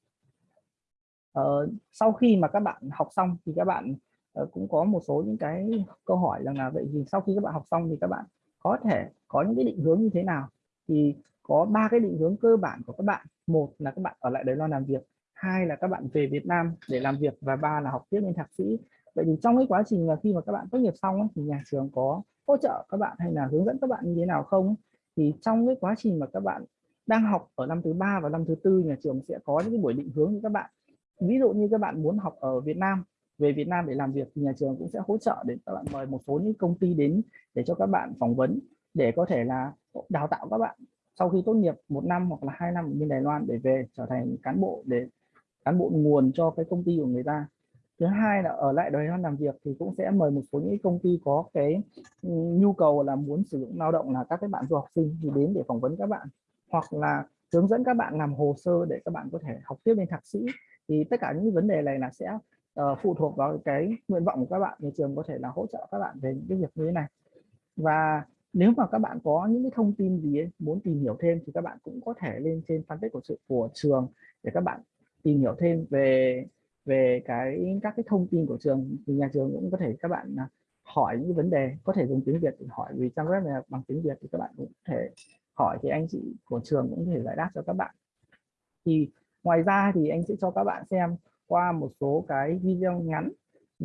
Ờ, sau khi mà các bạn học xong thì các bạn uh, cũng có một số những cái câu hỏi rằng là vậy thì sau khi các bạn học xong thì các bạn có thể có những cái định hướng như thế nào? Thì có ba cái định hướng cơ bản của các bạn một là các bạn ở lại Đài Loan làm việc hai là các bạn về Việt Nam để làm việc và ba là học tiếp lên thạc sĩ vậy thì trong cái quá trình mà khi mà các bạn tốt nghiệp xong ấy, thì nhà trường có hỗ trợ các bạn hay là hướng dẫn các bạn như thế nào không thì trong cái quá trình mà các bạn đang học ở năm thứ ba và năm thứ tư nhà trường sẽ có những cái buổi định hướng cho các bạn ví dụ như các bạn muốn học ở Việt Nam về Việt Nam để làm việc thì nhà trường cũng sẽ hỗ trợ để các bạn mời một số những công ty đến để cho các bạn phỏng vấn để có thể là đào tạo các bạn sau khi tốt nghiệp một năm hoặc là hai năm ở bên Đài Loan để về trở thành cán bộ để cán bộ nguồn cho cái công ty của người ta. Thứ hai là ở lại Đài Loan làm việc thì cũng sẽ mời một số những công ty có cái ừ, nhu cầu là muốn sử dụng lao động là các cái bạn du học sinh thì đến để phỏng vấn các bạn. Hoặc là hướng dẫn các bạn làm hồ sơ để các bạn có thể học tiếp lên thạc sĩ. Thì tất cả những vấn đề này là sẽ uh, phụ thuộc vào cái nguyện vọng của các bạn. Nhà trường có thể là hỗ trợ các bạn về những cái việc như thế này. Và nếu mà các bạn có những cái thông tin gì ấy, muốn tìm hiểu thêm thì các bạn cũng có thể lên trên fanpage của sự của trường để các bạn tìm hiểu thêm về về cái các cái thông tin của trường. Thì nhà trường cũng có thể các bạn à, hỏi những vấn đề có thể dùng tiếng Việt để hỏi vì trang web này bằng tiếng Việt thì các bạn cũng có thể hỏi thì anh chị của trường cũng có thể giải đáp cho các bạn. Thì ngoài ra thì anh sẽ cho các bạn xem qua một số cái video ngắn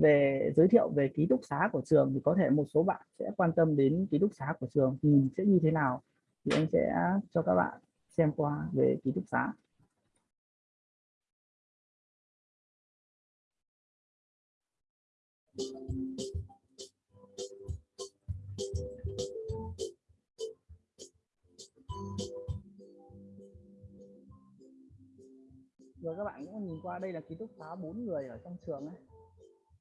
về giới thiệu về ký túc xá của trường thì có thể một số bạn sẽ quan tâm đến ký túc xá của trường thì sẽ như thế nào thì anh sẽ cho các bạn xem qua về ký túc xá. Rồi các bạn cũng nhìn qua, đây là ký túc xá bốn người ở trong trường ấy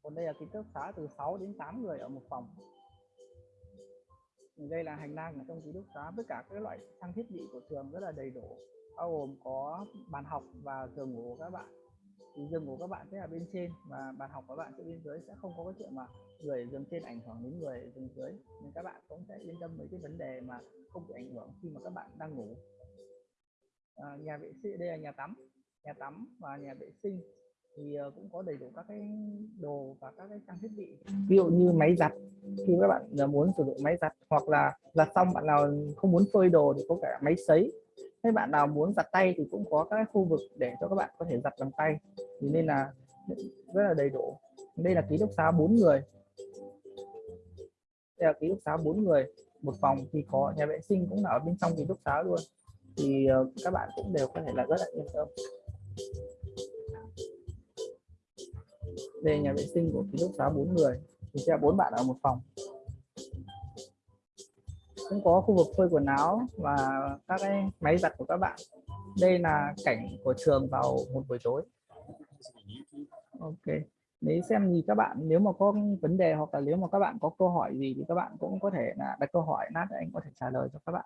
còn đây là ký túc xá từ 6 đến 8 người ở một phòng. Đây là hành lang ở trong ký túc xá tất cả các loại trang thiết bị của trường rất là đầy đủ bao gồm có bàn học và giường ngủ của các bạn. Thì giường ngủ các bạn sẽ là bên trên và bàn học của các bạn sẽ bên dưới sẽ không có cái chuyện mà người giường trên ảnh hưởng đến người giường dưới. Nên các bạn cũng sẽ yên tâm với cái vấn đề mà không bị ảnh hưởng khi mà các bạn đang ngủ. À, nhà vệ sinh đây là nhà tắm nhà tắm và nhà vệ sinh thì ờ, cũng có đầy đủ các cái đồ và các cái trang thiết bị. Ví dụ như máy giặt, khi các bạn ờ, muốn sử dụng máy giặt hoặc là giặt xong bạn nào không muốn phơi đồ thì có cả máy sấy. Hay bạn nào muốn giặt tay thì cũng có các khu vực để cho các bạn có thể giặt bằng tay. Thì nên là rất là đầy đủ. Đây là ký túc xá bốn người. Đây là ký túc xá bốn người. Một phòng thì có, nhà vệ sinh cũng là ở bên trong ký túc xá luôn. Thì ờ, các bạn cũng đều có thể là rất là yên tâm đây, nhà vệ sinh của ký túc xá bốn người. Thì sẽ bốn bạn ở một phòng. Cũng có khu vực phơi quần áo và các cái máy giặt của các bạn. Đây là cảnh của trường vào một buổi tối. Ok. Nếu xem gì các bạn, nếu mà có vấn đề hoặc là nếu mà các bạn có câu hỏi gì thì các bạn cũng có thể là đặt câu hỏi nát anh có thể trả lời cho các bạn.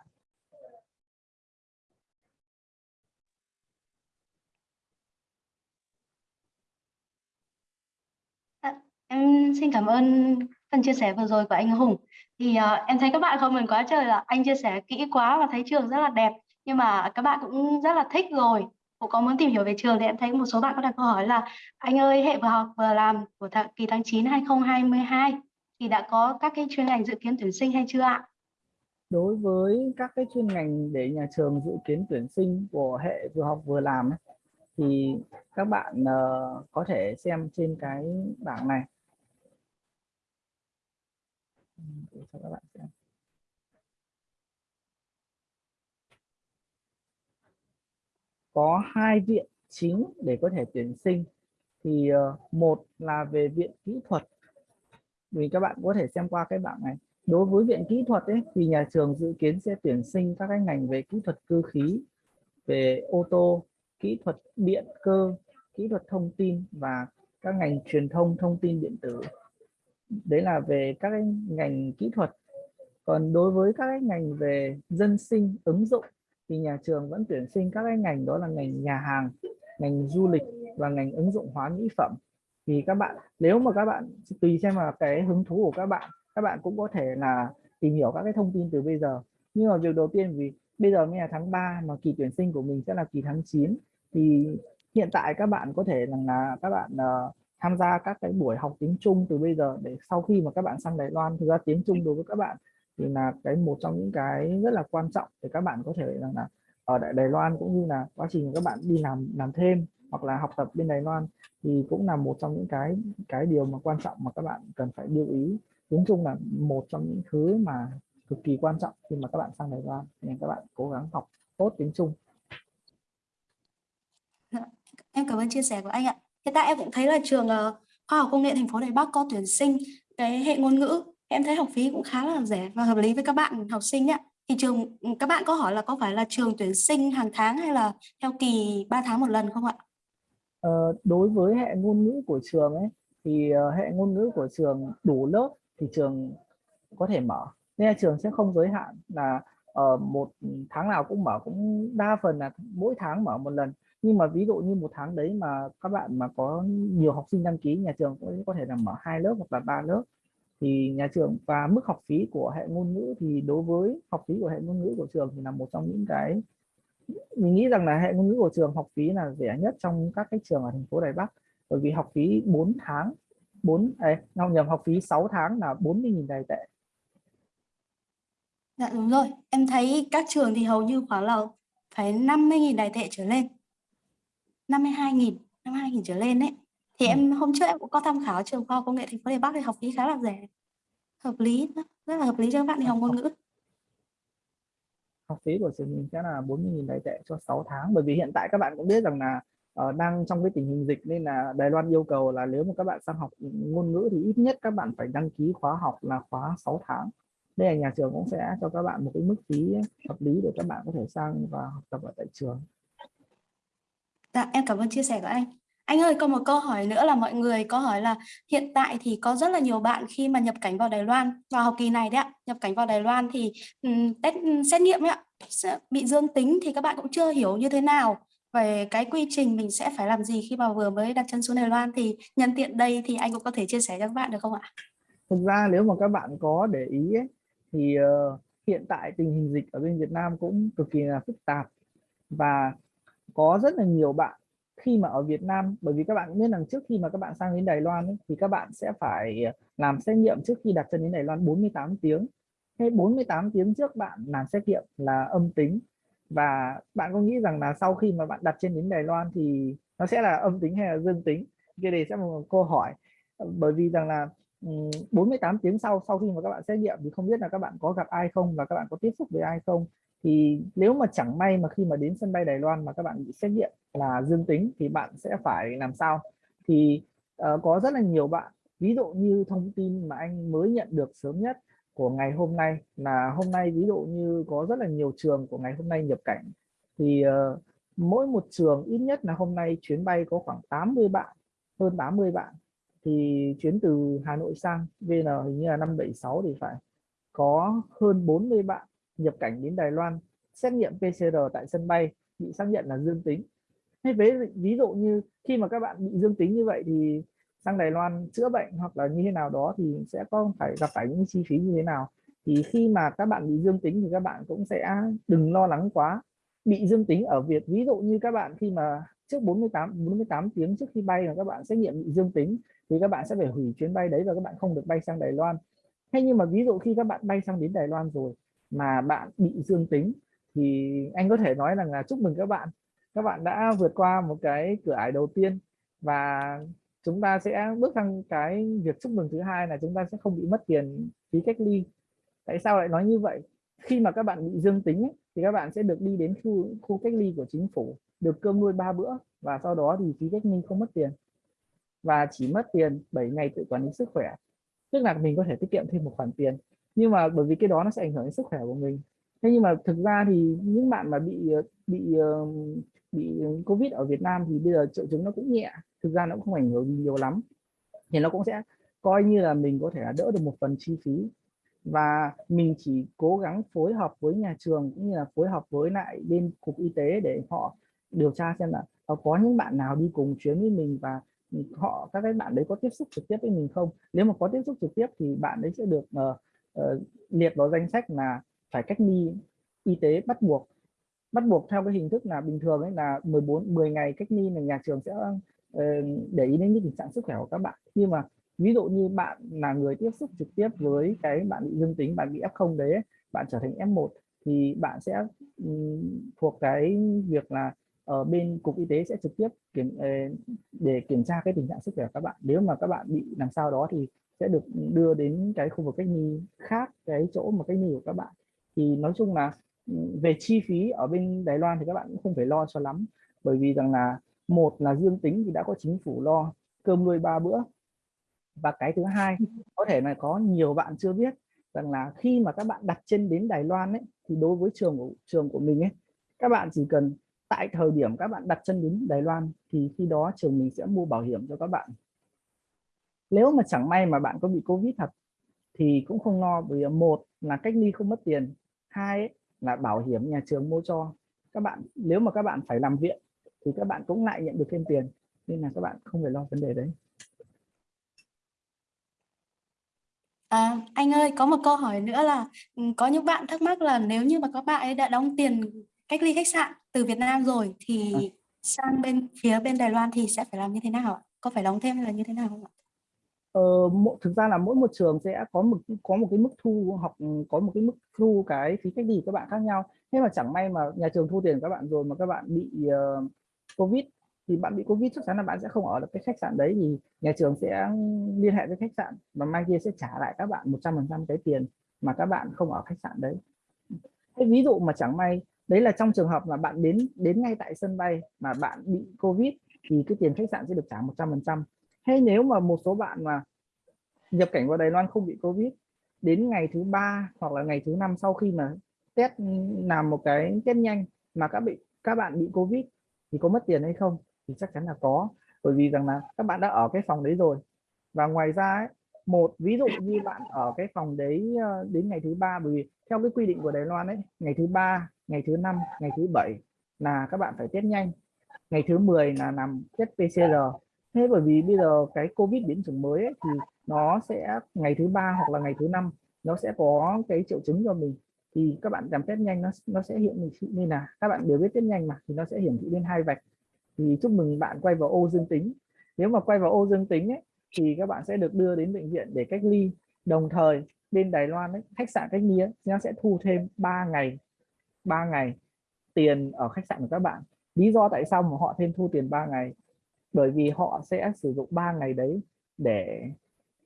Em xin cảm ơn phần chia sẻ vừa rồi của anh Hùng. Thì uh, em thấy các bạn comment quá trời là anh chia sẻ kỹ quá và thấy trường rất là đẹp. Nhưng mà các bạn cũng rất là thích rồi. Cũng có muốn tìm hiểu về trường thì em thấy một số bạn có đặt câu hỏi là anh ơi hệ vừa học vừa làm của tháng, kỳ tháng 9 2022 thì đã có các cái chuyên ngành dự kiến tuyển sinh hay chưa ạ? đối với các cái chuyên ngành để nhà trường dự kiến tuyển sinh của hệ vừa học vừa làm ấy, thì các bạn uh, có thể xem trên cái bảng này để cho các bạn xem có hai viện chính để có thể tuyển sinh. Thì ờ, một là về viện kỹ thuật. Vì các bạn có thể xem qua cái bảng này. Đối với viện kỹ thuật ấy, thì nhà trường dự kiến sẽ tuyển sinh các cái ngành về kỹ thuật cơ khí, về ô tô, kỹ thuật điện cơ, kỹ thuật thông tin và các ngành truyền thông thông tin điện tử đấy là về các cái ngành kỹ thuật. Còn đối với các cái ngành về dân sinh ứng dụng thì nhà trường vẫn tuyển sinh các cái ngành đó là ngành nhà hàng ngành du lịch và ngành ứng dụng hóa mỹ phẩm. Thì các bạn nếu mà các bạn tùy xem là cái hứng thú của các bạn các bạn cũng có thể là tìm hiểu các cái thông tin từ bây giờ. Nhưng mà việc đầu tiên vì bây giờ mới là tháng 3 mà kỳ tuyển sinh của mình sẽ là kỳ tháng 9 thì hiện tại các bạn có thể rằng là các bạn uh, tham gia các cái buổi học tiếng Trung từ bây giờ để sau khi mà các bạn sang Đài Loan thực ra tiếng Trung đối với các bạn thì là cái một trong những cái rất là quan trọng để các bạn có thể rằng là ở Đài, Đài Loan cũng như là quá trình các bạn đi làm làm thêm hoặc là học tập bên Đài Loan thì cũng là một trong những cái cái điều mà quan trọng mà các bạn cần phải lưu ý tiếng Trung là một trong những thứ mà cực kỳ quan trọng khi mà các bạn sang Đài Loan nên các bạn cố gắng học tốt tiếng Trung dạ, Em cảm ơn chia sẻ của anh ạ. Hiện tại em cũng thấy là trường ờ, Khoa học Công nghệ thành phố Đài Bắc có tuyển sinh cái hệ ngôn ngữ. Em thấy học phí cũng khá là rẻ và hợp lý với các bạn học sinh ạ. Thì trường ừ, các bạn có hỏi là có phải là trường tuyển sinh hàng tháng hay là theo kỳ 3 tháng một lần không ạ? Ờ, đối với hệ ngôn ngữ của trường ấy thì ờ, hệ ngôn ngữ của trường đủ lớp thì trường có thể mở nên là trường sẽ không giới hạn là ở uh, một tháng nào cũng mở cũng đa phần là mỗi tháng mở một lần nhưng mà ví dụ như một tháng đấy mà các bạn mà có nhiều học sinh đăng ký nhà trường cũng có thể là mở hai lớp hoặc là ba lớp thì nhà trường và mức học phí của hệ ngôn ngữ thì đối với học phí của hệ ngôn ngữ của trường thì là một trong những cái mình nghĩ rằng là hệ ngôn ngữ của trường học phí là rẻ nhất trong các cái trường ở thành phố Đài Bắc. Bởi vì học phí 4 tháng 4 ấy, ngọc nhầm học phí 6 tháng là 40.000 đài tệ. Dạ đúng rồi, em thấy các trường thì hầu như khoảng là phải 50.000 đài tệ trở lên. 52.000, 52.000 trở lên đấy. Thì Ừ. em hôm trước em cũng có tham khảo trường khoa công nghệ thành phố Đài Bắc thì học phí khá là rẻ. Hợp lý, rất là hợp lý cho các bạn đi học ngôn ngữ. học phí của trường mình sẽ là 40.000 đài tệ cho 6 tháng bởi vì hiện tại các bạn cũng biết rằng là uh, đang trong cái tình hình dịch nên là Đài Loan yêu cầu là nếu mà các bạn sang học ngôn ngữ thì ít nhất các bạn phải đăng ký khóa học là khóa 6 tháng đây là nhà trường cũng sẽ cho các bạn một cái mức phí hợp lý để các bạn có thể sang và học tập ở tại trường Dạ, em cảm ơn chia sẻ của anh. Anh ơi, có một câu hỏi nữa là mọi người có hỏi là hiện tại thì có rất là nhiều bạn khi mà nhập cảnh vào Đài Loan vào học kỳ này đấy ạ, nhập cảnh vào Đài Loan thì um, test ừ, xét nghiệm ấy ạ, bị dương tính thì các bạn cũng chưa hiểu như thế nào về cái quy trình mình sẽ phải làm gì khi mà vừa mới đặt chân xuống Đài Loan thì nhân tiện đây thì anh cũng có thể chia sẻ cho các bạn được không ạ? thực ra nếu mà các bạn có để ý ấy, thì uh, hiện tại tình hình dịch ở bên Việt Nam cũng cực kỳ là phức tạp và có rất là nhiều bạn khi mà ở Việt Nam. Bởi vì các bạn biết rằng trước khi mà các bạn sang đến Đài Loan ấy, thì các bạn sẽ phải ờ, làm xét nghiệm trước khi đặt chân đến Đài Loan 48 tiếng. Thế 48 tiếng trước bạn làm xét nghiệm là âm tính. Và bạn có nghĩ rằng là sau khi mà bạn đặt chân đến Đài Loan thì nó sẽ là âm tính hay là dương tính? Cái này sẽ là một câu hỏi. Bởi vì rằng là 48 tiếng sau sau khi mà các bạn xét nghiệm thì không biết là các bạn có gặp ai không và các bạn có tiếp xúc với ai không thì nếu mà chẳng may mà khi mà đến sân bay Đài Loan mà các bạn bị xét nghiệm là dương tính thì bạn sẽ phải làm sao? Thì uh, có rất là nhiều bạn ví dụ như thông tin mà anh mới nhận được sớm nhất của ngày hôm nay là hôm nay ví dụ như có rất là nhiều trường của ngày hôm nay nhập cảnh. Thì uh, mỗi một trường ít nhất là hôm nay chuyến bay có khoảng 80 bạn hơn 80 bạn. Thì chuyến từ Hà Nội sang VN hình như là 576 thì phải có hơn 40 bạn nhập cảnh đến Đài Loan, xét nghiệm PCR tại sân bay bị xác nhận là dương tính. Hay với ví dụ như khi mà các bạn bị dương tính như vậy thì sang Đài Loan chữa bệnh hoặc là như thế nào đó thì sẽ có phải gặp phải những chi phí như thế nào. Thì khi mà các bạn bị dương tính thì các bạn cũng sẽ đừng lo lắng quá. Bị dương tính ở việc ví dụ như các bạn khi mà trước 48 48 tiếng trước khi bay mà các bạn xét nghiệm bị dương tính thì các bạn sẽ phải hủy chuyến bay đấy và các bạn không được bay sang Đài Loan. Hay nhưng mà ví dụ khi các bạn bay sang đến Đài Loan rồi mà bạn bị dương tính thì anh có thể nói rằng là chúc mừng các bạn. Các bạn đã vượt qua một cái cửa ải đầu tiên và chúng ta sẽ bước sang cái việc chúc mừng thứ hai là chúng ta sẽ không bị mất tiền phí cách ly. Tại sao lại nói như vậy? Khi mà các bạn bị dương tính ấy, thì các bạn sẽ được đi đến khu khu cách ly của chính phủ được cơm nuôi ba bữa và sau đó thì phí cách ly không mất tiền. Và chỉ mất tiền 7 ngày tự quản lý sức khỏe. Tức là mình có thể tiết kiệm thêm một khoản tiền nhưng mà bởi vì cái đó nó sẽ ảnh hưởng đến sức khỏe của mình. Thế nhưng mà thực ra thì những bạn mà bị bị bị covid ở Việt Nam thì bây giờ triệu chứng nó cũng nhẹ. Thực ra nó cũng không ảnh hưởng nhiều lắm. Thì nó cũng sẽ coi như là mình có thể là đỡ được một phần chi phí. Và mình chỉ cố gắng phối hợp với nhà trường cũng như là phối hợp với lại bên cục y tế để họ điều tra xem là ờ, có những bạn nào đi cùng chuyến với mình và họ các cái bạn đấy có tiếp xúc trực tiếp với mình không? Nếu mà có tiếp xúc trực tiếp thì bạn đấy sẽ được uh, uh, liệt vào danh sách là phải cách ly y tế bắt buộc. Bắt buộc theo cái hình thức là bình thường ấy là 14 10 ngày cách ly là nhà trường sẽ uh, để ý đến cái tình trạng sức khỏe của các bạn. Nhưng mà ví dụ như bạn là người tiếp xúc trực tiếp với cái bạn bị dương tính bạn bị f0 đấy bạn trở thành f1 thì bạn sẽ um, thuộc cái việc là ở bên cục y tế sẽ trực tiếp kiểm ờ, để kiểm tra cái tình trạng sức khỏe của các bạn. Nếu mà các bạn bị làm sao đó thì sẽ được đưa đến cái khu vực cách ly khác, cái chỗ mà cách ly của các bạn. Thì nói chung là ừ, về chi phí ở bên Đài Loan thì các bạn cũng không phải lo cho lắm. Bởi vì rằng là, một là dương tính thì đã có chính phủ lo cơm nuôi ba bữa. Và cái thứ hai, có thể là có nhiều bạn chưa biết rằng là khi mà các bạn đặt chân đến Đài Loan ấy, thì đối với trường của trường của mình ấy, các bạn chỉ cần tại thời điểm các bạn đặt chân đến Đài Loan thì khi đó trường mình sẽ mua bảo hiểm cho các bạn nếu mà chẳng may mà bạn có bị Covid thật thì cũng không lo vì một là cách ly không mất tiền hai là bảo hiểm nhà trường mua cho các bạn nếu mà các bạn phải làm viện thì các bạn cũng lại nhận được thêm tiền nên là các bạn không phải lo vấn đề đấy À, anh ơi, có một câu hỏi nữa là ừ, có những bạn thắc mắc là nếu như mà các bạn ấy đã đóng tiền cách ly khách sạn từ Việt Nam rồi thì à. sang bên phía bên Đài Loan thì sẽ phải làm như thế nào ạ? Có phải đóng thêm hay là như thế nào không ạ? Ờ, thực ra là mỗi một trường sẽ có một có một cái mức thu học có một cái mức thu cái phí cách ly các bạn khác nhau. Thế mà chẳng may mà nhà trường thu tiền các bạn rồi mà các bạn bị uh, covid thì bạn bị covid chắc chắn là bạn sẽ không ở được cái khách sạn đấy thì nhà trường sẽ liên hệ với khách sạn và mai kia sẽ trả lại các bạn 100% cái tiền mà các bạn không ở khách sạn đấy. Thế ví dụ mà chẳng may đấy là trong trường hợp mà bạn đến đến ngay tại sân bay mà bạn bị covid thì cái tiền khách sạn sẽ được trả 100% hay nếu mà một số bạn mà nhập cảnh vào Đài Loan không bị covid đến ngày thứ ba hoặc là ngày thứ năm sau khi mà test làm một cái test nhanh mà các bị các bạn bị covid thì có mất tiền hay không thì chắc chắn là có. Bởi vì rằng là các bạn đã ở cái phòng đấy rồi. Và ngoài ra ấy, một ví dụ như bạn ở cái phòng đấy ờ, đến ngày thứ ba bởi vì theo cái quy định của Đài Loan ấy ngày thứ ba ngày thứ năm ngày thứ bảy là các bạn phải test nhanh. Ngày thứ 10 là làm test PCR thế bởi vì bây giờ cái covid biến chủng mới ấy, thì nó sẽ ngày thứ ba hoặc là ngày thứ năm nó sẽ có cái triệu chứng cho mình. Thì các bạn làm test nhanh nó nó sẽ hiện thị như là các bạn đều biết test nhanh mà thì nó sẽ hiển thị lên hai vạch. Thì chúc mừng bạn quay vào ô dương tính. Nếu mà quay vào ô dương tính ấy, thì các bạn sẽ được đưa đến bệnh viện để cách ly. Đồng thời bên Đài Loan ấy, khách sạn cách ly ấy, nó sẽ thu thêm 3 ngày 3 ngày tiền ở khách sạn của các bạn. Lý do tại sao mà họ thêm thu tiền 3 ngày? Bởi vì họ sẽ sử dụng 3 ngày đấy để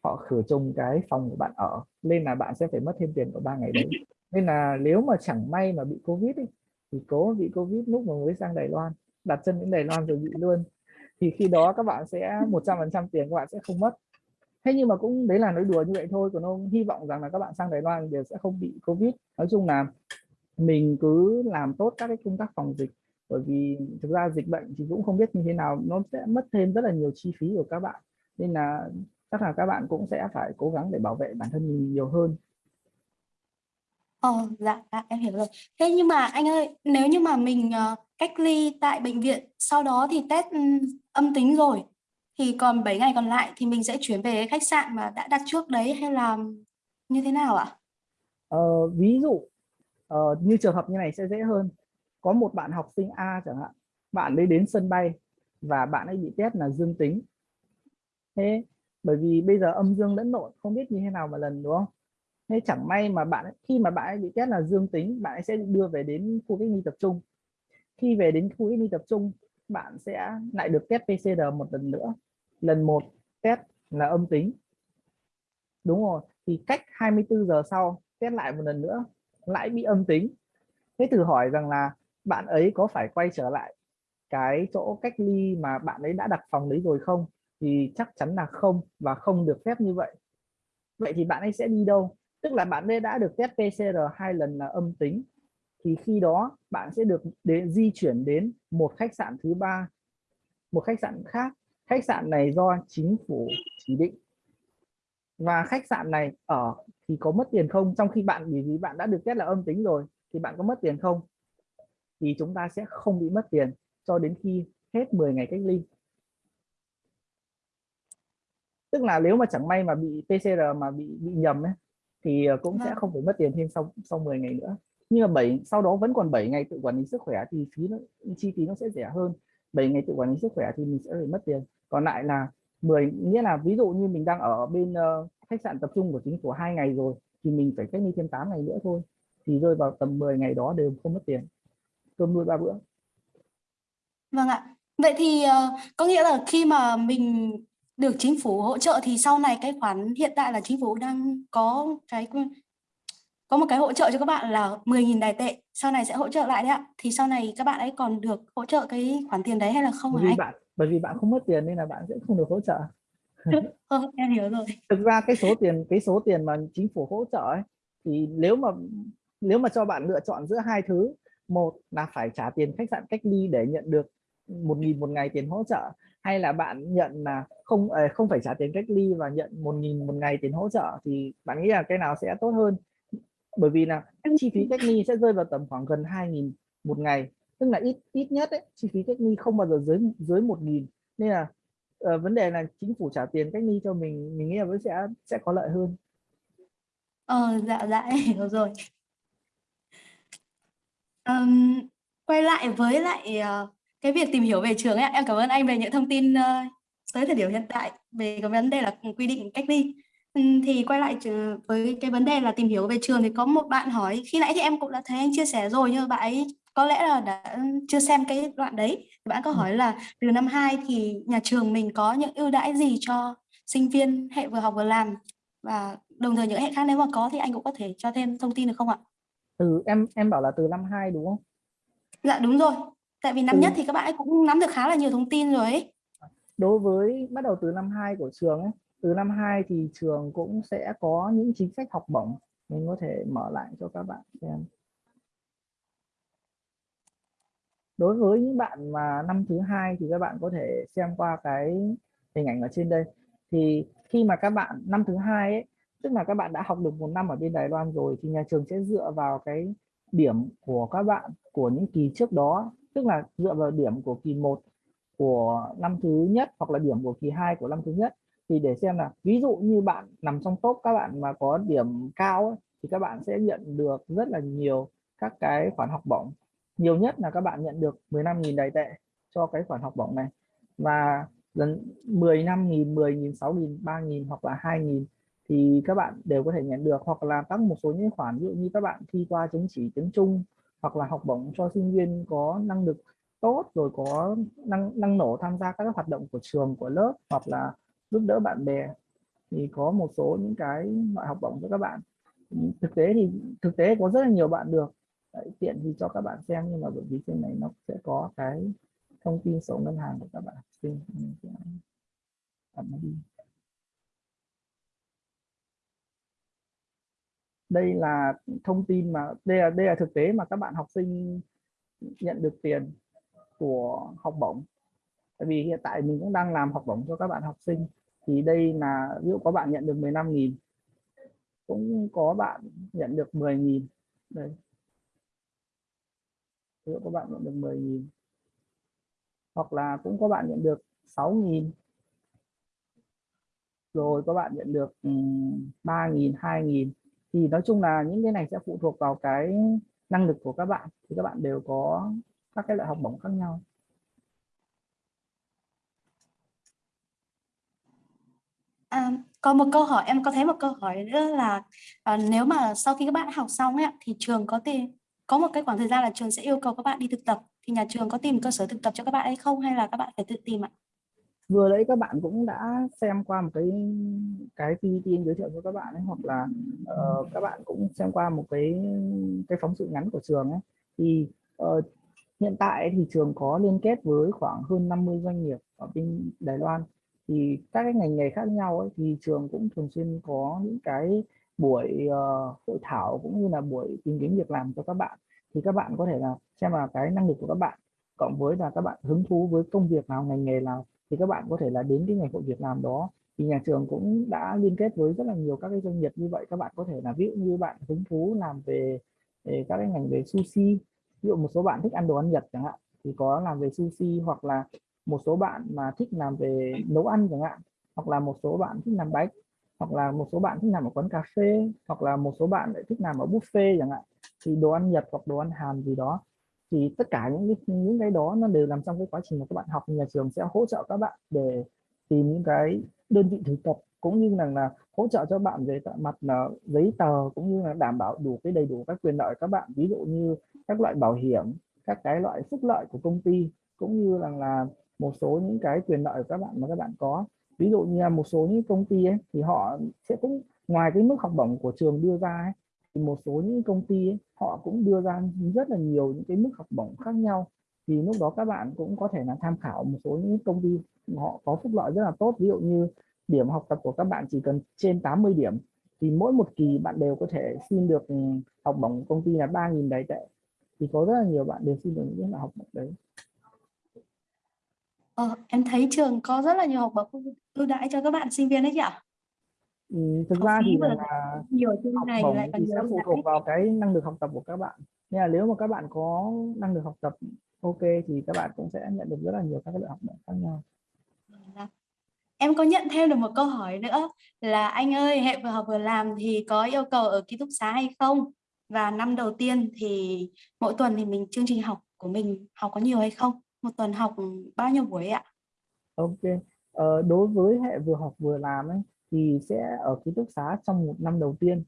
họ khử trùng cái phòng của bạn ở. Nên là bạn sẽ phải mất thêm tiền của 3 ngày đấy. Nên là nếu mà chẳng may mà bị covid ấy, thì cố bị covid lúc mà mới sang Đài Loan đặt chân đến Đài Loan rồi bị luôn. Thì khi đó các bạn sẽ 100% tiền các bạn sẽ không mất. Thế nhưng mà cũng đấy là nói đùa như vậy thôi còn ông hy vọng rằng là các bạn sang Đài Loan đều sẽ không bị Covid. Nói chung là mình cứ làm tốt các cái công tác phòng dịch bởi vì thực ra dịch bệnh thì cũng không biết như thế nào nó sẽ mất thêm rất là nhiều chi phí của các bạn nên là chắc là các bạn cũng sẽ phải cố gắng để bảo vệ bản thân mình nhiều hơn Ờ, dạ, dạ, em hiểu rồi. Thế nhưng mà anh ơi, nếu như mà mình ờ, cách ly tại bệnh viện, sau đó thì test ừm, âm tính rồi, thì còn 7 ngày còn lại thì mình sẽ chuyển về khách sạn mà đã đặt trước đấy hay là như thế nào ạ? Ờ, ví dụ ờ, như trường hợp như này sẽ dễ hơn có một bạn học sinh A chẳng hạn bạn ấy đến sân bay và bạn ấy bị test là dương tính. Thế bởi vì bây giờ âm dương lẫn lộn không biết như thế nào mà lần đúng không? Thế chẳng may mà bạn ấy, khi mà bạn ấy bị test là dương tính bạn ấy sẽ đưa về đến khu cách ly tập trung. Khi về đến khu cách ly tập trung bạn sẽ lại được test PCR một lần nữa. Lần một test là âm tính. Đúng rồi thì cách 24 giờ sau test lại một lần nữa lại bị âm tính. Thế thử hỏi rằng là bạn ấy có phải quay trở lại cái chỗ cách ly mà bạn ấy đã đặt phòng đấy rồi không? Thì chắc chắn là không và không được phép như vậy. Vậy thì bạn ấy sẽ đi đâu? Tức là bạn ấy đã được test PCR hai lần là âm tính. Thì khi đó bạn sẽ được để di chuyển đến một khách sạn thứ ba, một khách sạn khác. Khách sạn này do chính phủ chỉ định. Và khách sạn này ở thì có mất tiền không? Trong khi bạn vì bạn đã được test là âm tính rồi, thì bạn có mất tiền không? Thì chúng ta sẽ không bị mất tiền cho đến khi hết 10 ngày cách ly. Tức là nếu mà chẳng may mà bị PCR mà bị bị nhầm ấy thì ờ, cũng sẽ Vâng. không phải mất tiền thêm sau sau 10 ngày nữa. Nhưng mà 7 sau đó vẫn còn 7 ngày tự quản lý sức khỏe thì phí nó chi phí nó sẽ rẻ hơn. 7 ngày tự quản lý sức khỏe thì mình sẽ phải mất tiền. Còn lại là 10 nghĩa là ví dụ như mình đang ở bên ờ, khách sạn tập trung của chính phủ hai ngày rồi thì mình phải cách ly thêm 8 ngày nữa thôi. Thì rơi vào tầm 10 ngày đó đều không mất tiền cơm nuôi ba bữa Vâng ạ. Vậy thì ờ, có nghĩa là khi mà mình được chính phủ hỗ trợ thì sau này cái khoản hiện tại là chính phủ đang có cái có một cái hỗ trợ cho các bạn là 10.000 đài tệ sau này sẽ hỗ trợ lại đấy ạ thì sau này các bạn ấy còn được hỗ trợ cái khoản tiền đấy hay là không bởi vì anh? bạn bởi vì bạn không mất tiền nên là bạn sẽ không được hỗ trợ Ờ, em hiểu rồi. thực ra cái số tiền cái số tiền mà chính phủ hỗ trợ ấy, thì nếu mà nếu mà cho bạn lựa chọn giữa hai thứ một là phải trả tiền khách sạn cách ly để nhận được một nghìn một ngày tiền hỗ trợ. Hay là bạn nhận là không ờ, không phải trả tiền cách ly và nhận một nghìn một ngày tiền hỗ trợ thì bạn nghĩ là cái nào sẽ tốt hơn? Bởi vì là chi phí cách ly sẽ rơi vào tầm khoảng gần 2.000 một ngày tức là ít ít nhất ấy, chi phí cách ly không bao giờ dưới dưới một nghìn. Nên là ờ, vấn đề là chính phủ trả tiền cách ly cho mình mình nghĩ là vẫn sẽ sẽ có lợi hơn. Ờ, dạ dạ. Hiểu rồi. Ừm, quay lại với lại ờ, cái việc tìm hiểu về trường ấy, ạ. em cảm ơn anh về những thông tin ờ, tới thời điểm hiện tại về cái vấn đề là quy định cách ly. Ừm, thì quay lại trường- với cái vấn đề là tìm hiểu về trường thì có một bạn hỏi khi nãy thì em cũng đã thấy anh chia sẻ rồi nhưng mà bạn ấy có lẽ là đã chưa xem cái đoạn đấy. Bạn có Ừ. hỏi là từ năm 2 thì nhà trường mình có những ưu đãi gì cho sinh viên hệ vừa học vừa làm và đồng thời những hệ khác nếu mà có thì anh cũng có thể cho thêm thông tin được không ạ? Từ em em bảo là từ năm 2 đúng không Dạ đúng rồi. Tại vì năm Ừ. nhất thì các bạn ấy cũng nắm được khá là nhiều thông tin rồi ấy. đối với bắt đầu từ năm 2 của trường ấy từ năm 2 thì trường cũng sẽ có những chính sách học bổng mình có thể mở lại cho các bạn xem đối với những bạn mà năm thứ hai thì các bạn có thể xem qua cái hình ảnh ở trên đây thì khi mà các bạn năm thứ hai ấy tức là các bạn đã học được một năm ở bên Đài Loan rồi thì nhà trường sẽ dựa vào cái điểm của các bạn của những kỳ trước đó. Tức là dựa vào điểm của kỳ 1 của năm thứ nhất hoặc là điểm của kỳ 2 của năm thứ nhất. Thì để xem là ví dụ như bạn nằm trong top các bạn mà có điểm cao ấy, thì các bạn sẽ nhận được rất là nhiều các cái khoản học bổng. Nhiều nhất là các bạn nhận được 15.000 đài tệ cho cái khoản học bổng này. Và lần 15.000, 10.000, 6.000, 3.000 hoặc là 2.000 thì các bạn đều có thể nhận được hoặc là các một số những khoản ví dụ như các bạn thi qua chứng chỉ tiếng Trung hoặc là học bổng cho sinh viên có năng lực tốt rồi có năng năng nổ tham gia các hoạt động của trường của lớp hoặc là giúp đỡ bạn bè thì có một số những cái loại học bổng cho các bạn. Ừ, thực tế thì thực tế có rất là nhiều bạn được. Đấy, tiện thì cho các bạn xem nhưng mà bởi vì trên này nó sẽ có cái thông tin sổ ngân hàng của các bạn học sinh. Ừ, Ẩn à, nó đi. Đây là thông tin mà, đây là đây là thực tế mà các bạn học sinh nhận được tiền của học bổng. Tại vì hiện tại mình cũng đang làm học bổng cho các bạn học sinh, thì đây là, ví dụ có bạn nhận được 15.000 cũng có bạn nhận được 10.000 đây. Ví dụ có bạn nhận được 10.000 hoặc là cũng có bạn nhận được 6.000 rồi có bạn nhận được 3.000 2.000 thì nói chung là những cái này sẽ phụ thuộc vào cái năng lực của các bạn thì các bạn đều có các cái loại học bổng khác nhau À, có một câu hỏi em có thấy một câu hỏi nữa là à, nếu mà sau khi các bạn học xong ấy, thì trường có tìm có một cái khoảng thời gian là trường sẽ yêu cầu các bạn đi thực tập thì nhà trường có tìm cơ sở thực tập cho các bạn hay không hay là các bạn phải tự tìm ạ? Vừa nãy các bạn cũng đã xem qua một cái cái PPT giới thiệu cho các bạn ấy hoặc là uh, các bạn cũng xem qua một cái cái phóng sự ngắn của trường ấy. Thì uh, hiện tại thì trường có liên kết với khoảng hơn 50 doanh nghiệp ở bên Đài Loan. Thì các cái ngành nghề khác nhau ấy, thì trường cũng thường xuyên có những cái buổi uh, hội thảo cũng như là buổi tìm kiếm việc làm cho các bạn. Thì các bạn có thể là xem là cái năng lực của các bạn cộng với là các bạn hứng thú với công việc nào ngành nghề nào thì các bạn có thể là đến cái ngày hội việc làm đó. Thì nhà trường cũng đã liên kết với rất là nhiều các cái doanh nghiệp như vậy. Các bạn có thể là ví dụ như bạn hứng thú làm về, về các cái ngành về sushi. Ví dụ một số bạn thích ăn đồ ăn Nhật chẳng hạn thì có làm về sushi hoặc là một số bạn mà thích làm về nấu ăn chẳng hạn hoặc là một số bạn thích làm bánh hoặc là một số bạn thích làm ở quán cà phê hoặc là một số bạn lại thích làm ở buffet chẳng hạn. Thì đồ ăn Nhật hoặc đồ ăn Hàn gì đó thì tất cả những cái, những cái đó nó đều nằm trong cái quá trình mà các bạn học. Nhà trường sẽ hỗ trợ các bạn để tìm những cái đơn vị thực tập cũng như là, là hỗ trợ cho bạn về mặt là giấy tờ cũng như là đảm bảo đủ cái đầy đủ các quyền lợi các bạn. Ví dụ như các loại bảo hiểm các cái loại phúc lợi của công ty cũng như là là một số những cái quyền lợi của các bạn mà các bạn có. Ví dụ như là một số những công ty ấy, thì họ sẽ cũng ngoài cái mức học bổng của trường đưa ra ấy, một số những công ty ấy, họ cũng đưa ra rất là nhiều những cái mức học bổng khác nhau. Thì lúc đó các bạn cũng có thể là tham khảo một số những công ty họ có phúc lợi rất là tốt. Ví dụ như điểm học tập của các bạn chỉ cần trên 80 điểm thì mỗi một kỳ bạn đều có thể xin được ừ, học bổng công ty là 3.000 đại tệ thì có rất là nhiều bạn đều xin được những cái học bổng đấy. Ờ, em thấy trường có rất là nhiều học bổng ưu đãi cho các bạn sinh viên đấy chị ạ. Ừ, thực Học ra thì là, là nhiều trên học này bổng lại còn thì sẽ phụ thuộc vào cái năng lực học tập của các bạn nên là nếu mà các bạn có năng lực học tập ok thì các bạn cũng sẽ nhận được rất là nhiều các cái loại học bổng khác nhau Dạ. Em có nhận thêm được một câu hỏi nữa là anh ơi hệ vừa học vừa làm thì có yêu cầu ở ký túc xá hay không? Và năm đầu tiên thì mỗi tuần thì mình chương trình học của mình học có nhiều hay không? Một tuần học bao nhiêu buổi ạ? ok ờ, đối với hệ vừa học vừa làm ấy thì sẽ ở ký túc xá trong một năm đầu tiên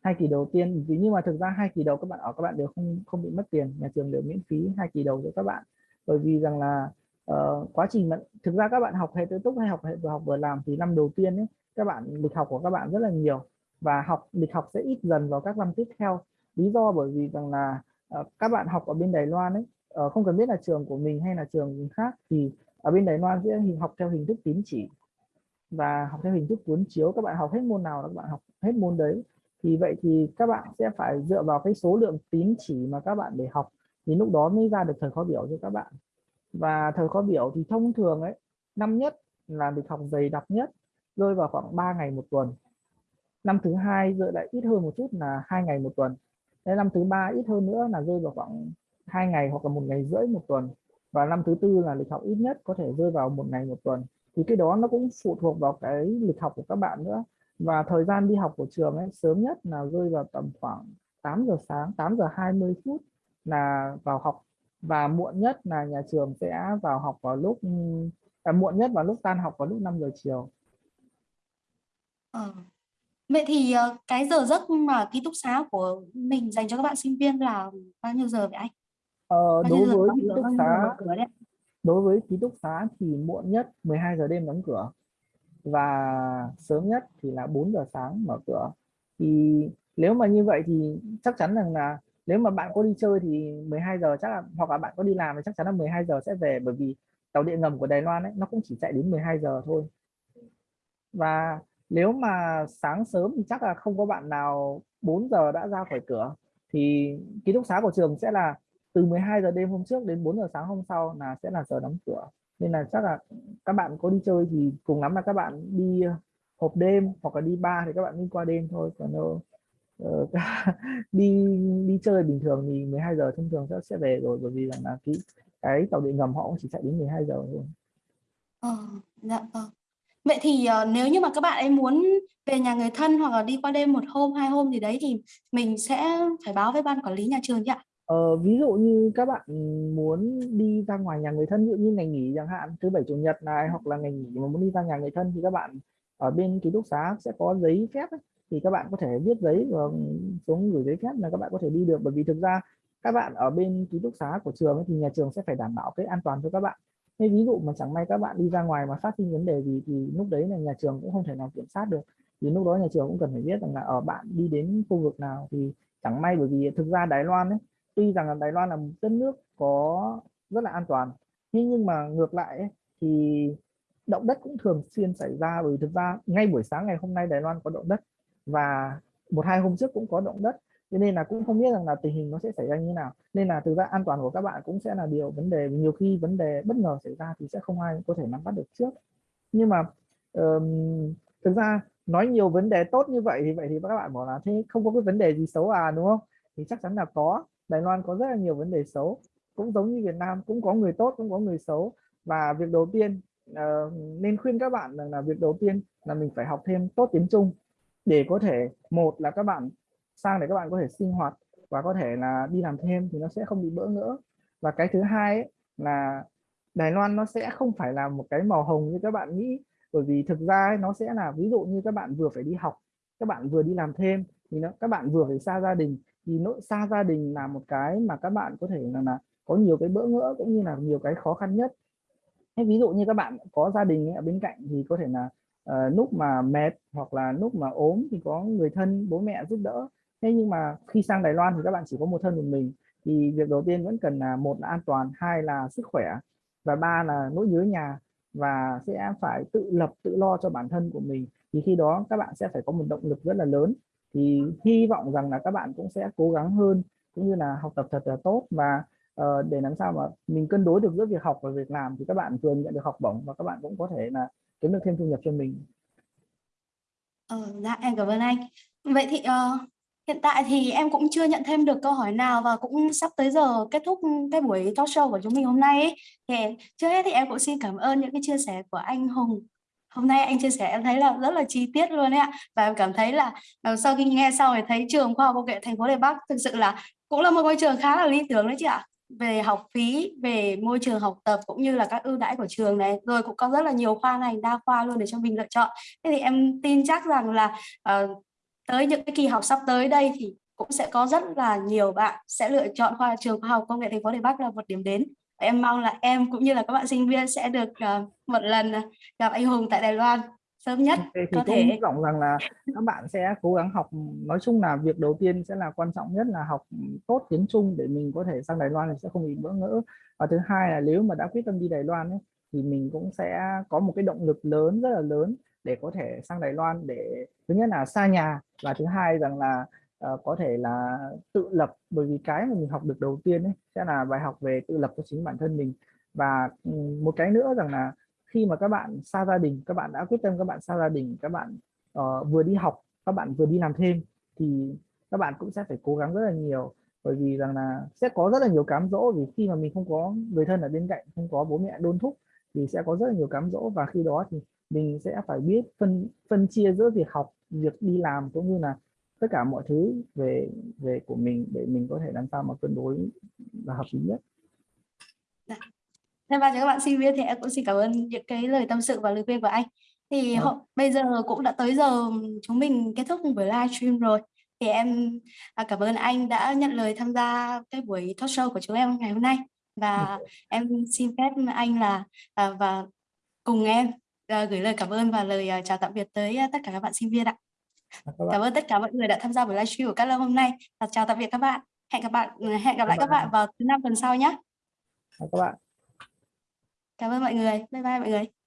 hai kỳ đầu tiên. Vì nhưng mà thực ra hai kỳ đầu các bạn ở các bạn đều không không bị mất tiền nhà trường đều miễn phí hai kỳ đầu cho các bạn. Bởi vì rằng là uh, quá trình mà thực ra các bạn học hệ tự túc hay học hệ vừa học vừa làm thì năm đầu tiên ấy, các bạn lịch học của các bạn rất là nhiều và học lịch học sẽ ít dần vào các năm tiếp theo. Lý do bởi vì rằng là uh, các bạn học ở bên Đài Loan ấy uh, không cần biết là trường của mình hay là trường khác thì ở bên Đài Loan sẽ học theo hình thức tín chỉ và học theo hình thức cuốn chiếu. Các bạn học hết môn nào là các bạn học hết môn đấy. Thì vậy thì các bạn sẽ phải dựa vào cái số lượng tín chỉ mà các bạn để học thì lúc đó mới ra được thời khóa biểu cho các bạn. Và thời khóa biểu thì thông thường ấy, năm nhất là lịch học dày đặc nhất, rơi vào khoảng 3 ngày một tuần. Năm thứ hai rơi lại ít hơn một chút là hai ngày một tuần. Đến năm thứ ba ít hơn nữa là rơi vào khoảng hai ngày hoặc là một ngày rưỡi một tuần. Và năm thứ tư là lịch học ít nhất có thể rơi vào một ngày một tuần thì cái đó nó cũng phụ thuộc vào cái lịch học của các bạn nữa và thời gian đi học của trường ấy sớm nhất là rơi vào tầm khoảng 8 giờ sáng 8 giờ 20 phút là vào học và muộn nhất là nhà trường sẽ vào học vào lúc à, muộn nhất vào lúc tan học vào lúc 5 giờ chiều Ờ. Vậy thì ờ, cái giờ giấc mà ký túc xá của mình dành cho các bạn sinh viên là bao nhiêu giờ vậy anh? ờ, Bao đối với ký túc xá đối với ký túc xá thì muộn nhất 12 giờ đêm đóng cửa và sớm nhất thì là 4 giờ sáng mở cửa. Thì nếu mà như vậy thì chắc chắn rằng là nếu mà bạn có đi chơi thì 12 giờ chắc là, hoặc là bạn có đi làm thì chắc chắn là 12 giờ sẽ về, bởi vì tàu điện ngầm của Đài Loan ấy, nó cũng chỉ chạy đến 12 giờ thôi. Và nếu mà sáng sớm thì chắc là không có bạn nào 4 giờ đã ra khỏi cửa. Thì ký túc xá của trường sẽ là từ 12 giờ đêm hôm trước đến 4 giờ sáng hôm sau là sẽ là giờ đóng cửa nên là chắc là các bạn có đi chơi thì cùng lắm là các bạn đi ờ, hộp đêm hoặc là đi bar thì các bạn đi qua đêm thôi còn đâu uh, đi đi chơi bình thường thì 12 giờ thông thường sẽ sẽ về rồi bởi vì rằng là cái cái tàu điện ngầm họ cũng chỉ chạy đến 12 giờ thôi Ờ, dạ vâng. Vậy thì uh, nếu như mà các bạn ấy muốn về nhà người thân hoặc là đi qua đêm một hôm, hai hôm gì đấy thì mình sẽ phải báo với ban quản lý nhà trường chứ ạ? Ờ, ví dụ như các bạn muốn đi ra ngoài nhà người thân ví dụ như ngày nghỉ chẳng hạn thứ bảy chủ nhật này hoặc là ngày nghỉ mà muốn đi ra nhà người thân thì các bạn ở bên ký túc xá sẽ có giấy phép ấy. thì các bạn có thể viết giấy và xuống gửi giấy phép là các bạn có thể đi được. Bởi vì thực ra các bạn ở bên ký túc xá của trường ấy, thì nhà trường sẽ phải đảm bảo cái an toàn cho các bạn. Thế ví dụ mà chẳng may các bạn đi ra ngoài mà phát sinh vấn đề gì thì lúc đấy là nhà trường cũng không thể nào kiểm soát được. Thì lúc đó nhà trường cũng cần phải biết rằng là ở bạn đi đến khu vực nào thì chẳng may bởi vì thực ra Đài Loan ấy tuy rằng là Đài Loan là một đất nước có rất là an toàn nhưng nhưng mà ngược lại ấy, thì động đất cũng thường xuyên xảy ra bởi thực ra ngay buổi sáng ngày hôm nay Đài Loan có động đất và một hai hôm trước cũng có động đất. Cho nên là cũng không biết rằng là tình hình nó sẽ xảy ra như nào. Nên là thực ra an toàn của các bạn cũng sẽ là điều vấn đề. Nhiều khi vấn đề bất ngờ xảy ra thì sẽ không ai có thể nắm bắt được trước. Nhưng mà um, thực ra nói nhiều vấn đề tốt như vậy thì vậy thì các bạn bảo là thế không có cái vấn đề gì xấu à đúng không? Thì chắc chắn là có. Đài Loan có rất là nhiều vấn đề xấu. Cũng giống như Việt Nam cũng có người tốt cũng có người xấu. Và việc đầu tiên uh, nên khuyên các bạn rằng là việc đầu tiên là mình phải học thêm tốt tiếng Trung để có thể một là các bạn sang để các bạn có thể sinh hoạt và có thể là đi làm thêm thì nó sẽ không bị bỡ ngỡ. Và cái thứ hai ấy, là Đài Loan nó sẽ không phải là một cái màu hồng như các bạn nghĩ. Bởi vì thực ra ấy, nó sẽ là ví dụ như các bạn vừa phải đi học các bạn vừa đi làm thêm thì nó các bạn vừa phải xa gia đình thì nỗi xa gia đình là một cái mà các bạn có thể là, là có nhiều cái bỡ ngỡ cũng như là nhiều cái khó khăn nhất. Hay ví dụ như các bạn có gia đình ở bên cạnh thì có thể là uh, lúc mà mệt hoặc là lúc mà ốm thì có người thân bố mẹ giúp đỡ. Thế nhưng mà khi sang Đài Loan thì các bạn chỉ có một thân một mình. Thì việc đầu tiên vẫn cần là một là an toàn hai là sức khỏe và ba là nỗi nhớ nhà và sẽ phải tự lập tự lo cho bản thân của mình. Thì khi đó các bạn sẽ phải có một động lực rất là lớn thì hy vọng rằng là các bạn cũng sẽ cố gắng hơn cũng như là học tập thật là tốt và uh, để làm sao mà mình cân đối được giữa việc học và việc làm thì các bạn vừa nhận được học bổng và các bạn cũng có thể là kiếm được thêm thu nhập cho mình. Ờ, dạ em cảm ơn anh. Vậy thì uh, hiện tại thì em cũng chưa nhận thêm được câu hỏi nào và cũng sắp tới giờ kết thúc cái buổi talk show của chúng mình hôm nay ấy. Thì trước hết thì em cũng xin cảm ơn những cái chia sẻ của anh Hùng hôm nay anh chia sẻ em thấy là rất là chi tiết luôn đấy ạ. Và em cảm thấy là ờ, sau khi nghe xong thì thấy trường khoa học công nghệ thành phố Đài Bắc thực sự là cũng là một ngôi trường khá là lý tưởng đấy chị ạ. Về học phí về môi trường học tập cũng như là các ưu đãi của trường này. Rồi cũng có rất là nhiều khoa ngành đa khoa luôn để cho mình lựa chọn. Thế thì em tin chắc rằng là uh, tới những cái kỳ học sắp tới đây thì cũng sẽ có rất là nhiều bạn sẽ lựa chọn khoa trường khoa học công nghệ thành phố Đài Bắc là một điểm đến em mong là em cũng như là các bạn sinh viên sẽ được uh, một lần gặp anh Hùng tại Đài Loan sớm nhất okay, thì có thể. hy vọng rằng là các bạn sẽ cố gắng học nói chung là việc đầu tiên sẽ là quan trọng nhất là học tốt tiếng Trung để mình có thể sang Đài Loan thì sẽ không bị bỡ ngỡ. Và thứ hai là nếu mà đã quyết tâm đi Đài Loan ấy, thì mình cũng sẽ có một cái động lực lớn rất là lớn để có thể sang Đài Loan để thứ nhất là xa nhà và thứ hai rằng là uh, có thể là tự lập bởi vì cái mà mình học được đầu tiên ấy sẽ là bài học về tự lập của chính bản thân mình. Và ừ, một cái nữa rằng là khi mà các bạn xa gia đình các bạn đã quyết tâm các bạn xa gia đình các bạn uh, vừa đi học các bạn vừa đi làm thêm thì các bạn cũng sẽ phải cố gắng rất là nhiều. Bởi vì rằng là sẽ có rất là nhiều cám dỗ vì khi mà mình không có người thân ở bên cạnh không có bố mẹ đôn thúc thì sẽ có rất là nhiều cám dỗ. Và khi đó thì mình sẽ phải biết phân phân chia giữa việc học việc đi làm cũng như là tất cả mọi thứ về về của mình để mình có thể làm sao mà cân đối và hợp lý nhất. Dạ. Thêm vào cho các bạn sinh viên thì em cũng xin cảm ơn những cái lời tâm sự và lời khuyên của anh. Thì họ, bây giờ cũng đã tới giờ chúng mình kết thúc buổi livestream rồi. Thì em à, cảm ơn anh đã nhận lời tham gia cái buổi talk show của chúng em ngày hôm nay. Và em xin phép anh là à, và cùng em à, gửi lời cảm ơn và lời chào tạm biệt tới tất cả các bạn sinh viên ạ. Cảm ơn tất cả mọi người đã tham gia buổi livestream của Cát Lâm hôm nay. Và chào tạm biệt các bạn. Hẹn gặp bạn hẹn gặp lại Các các bạn vào thứ năm tuần sau nhé. Các bạn. Cảm ơn mọi người. Bye bye mọi người.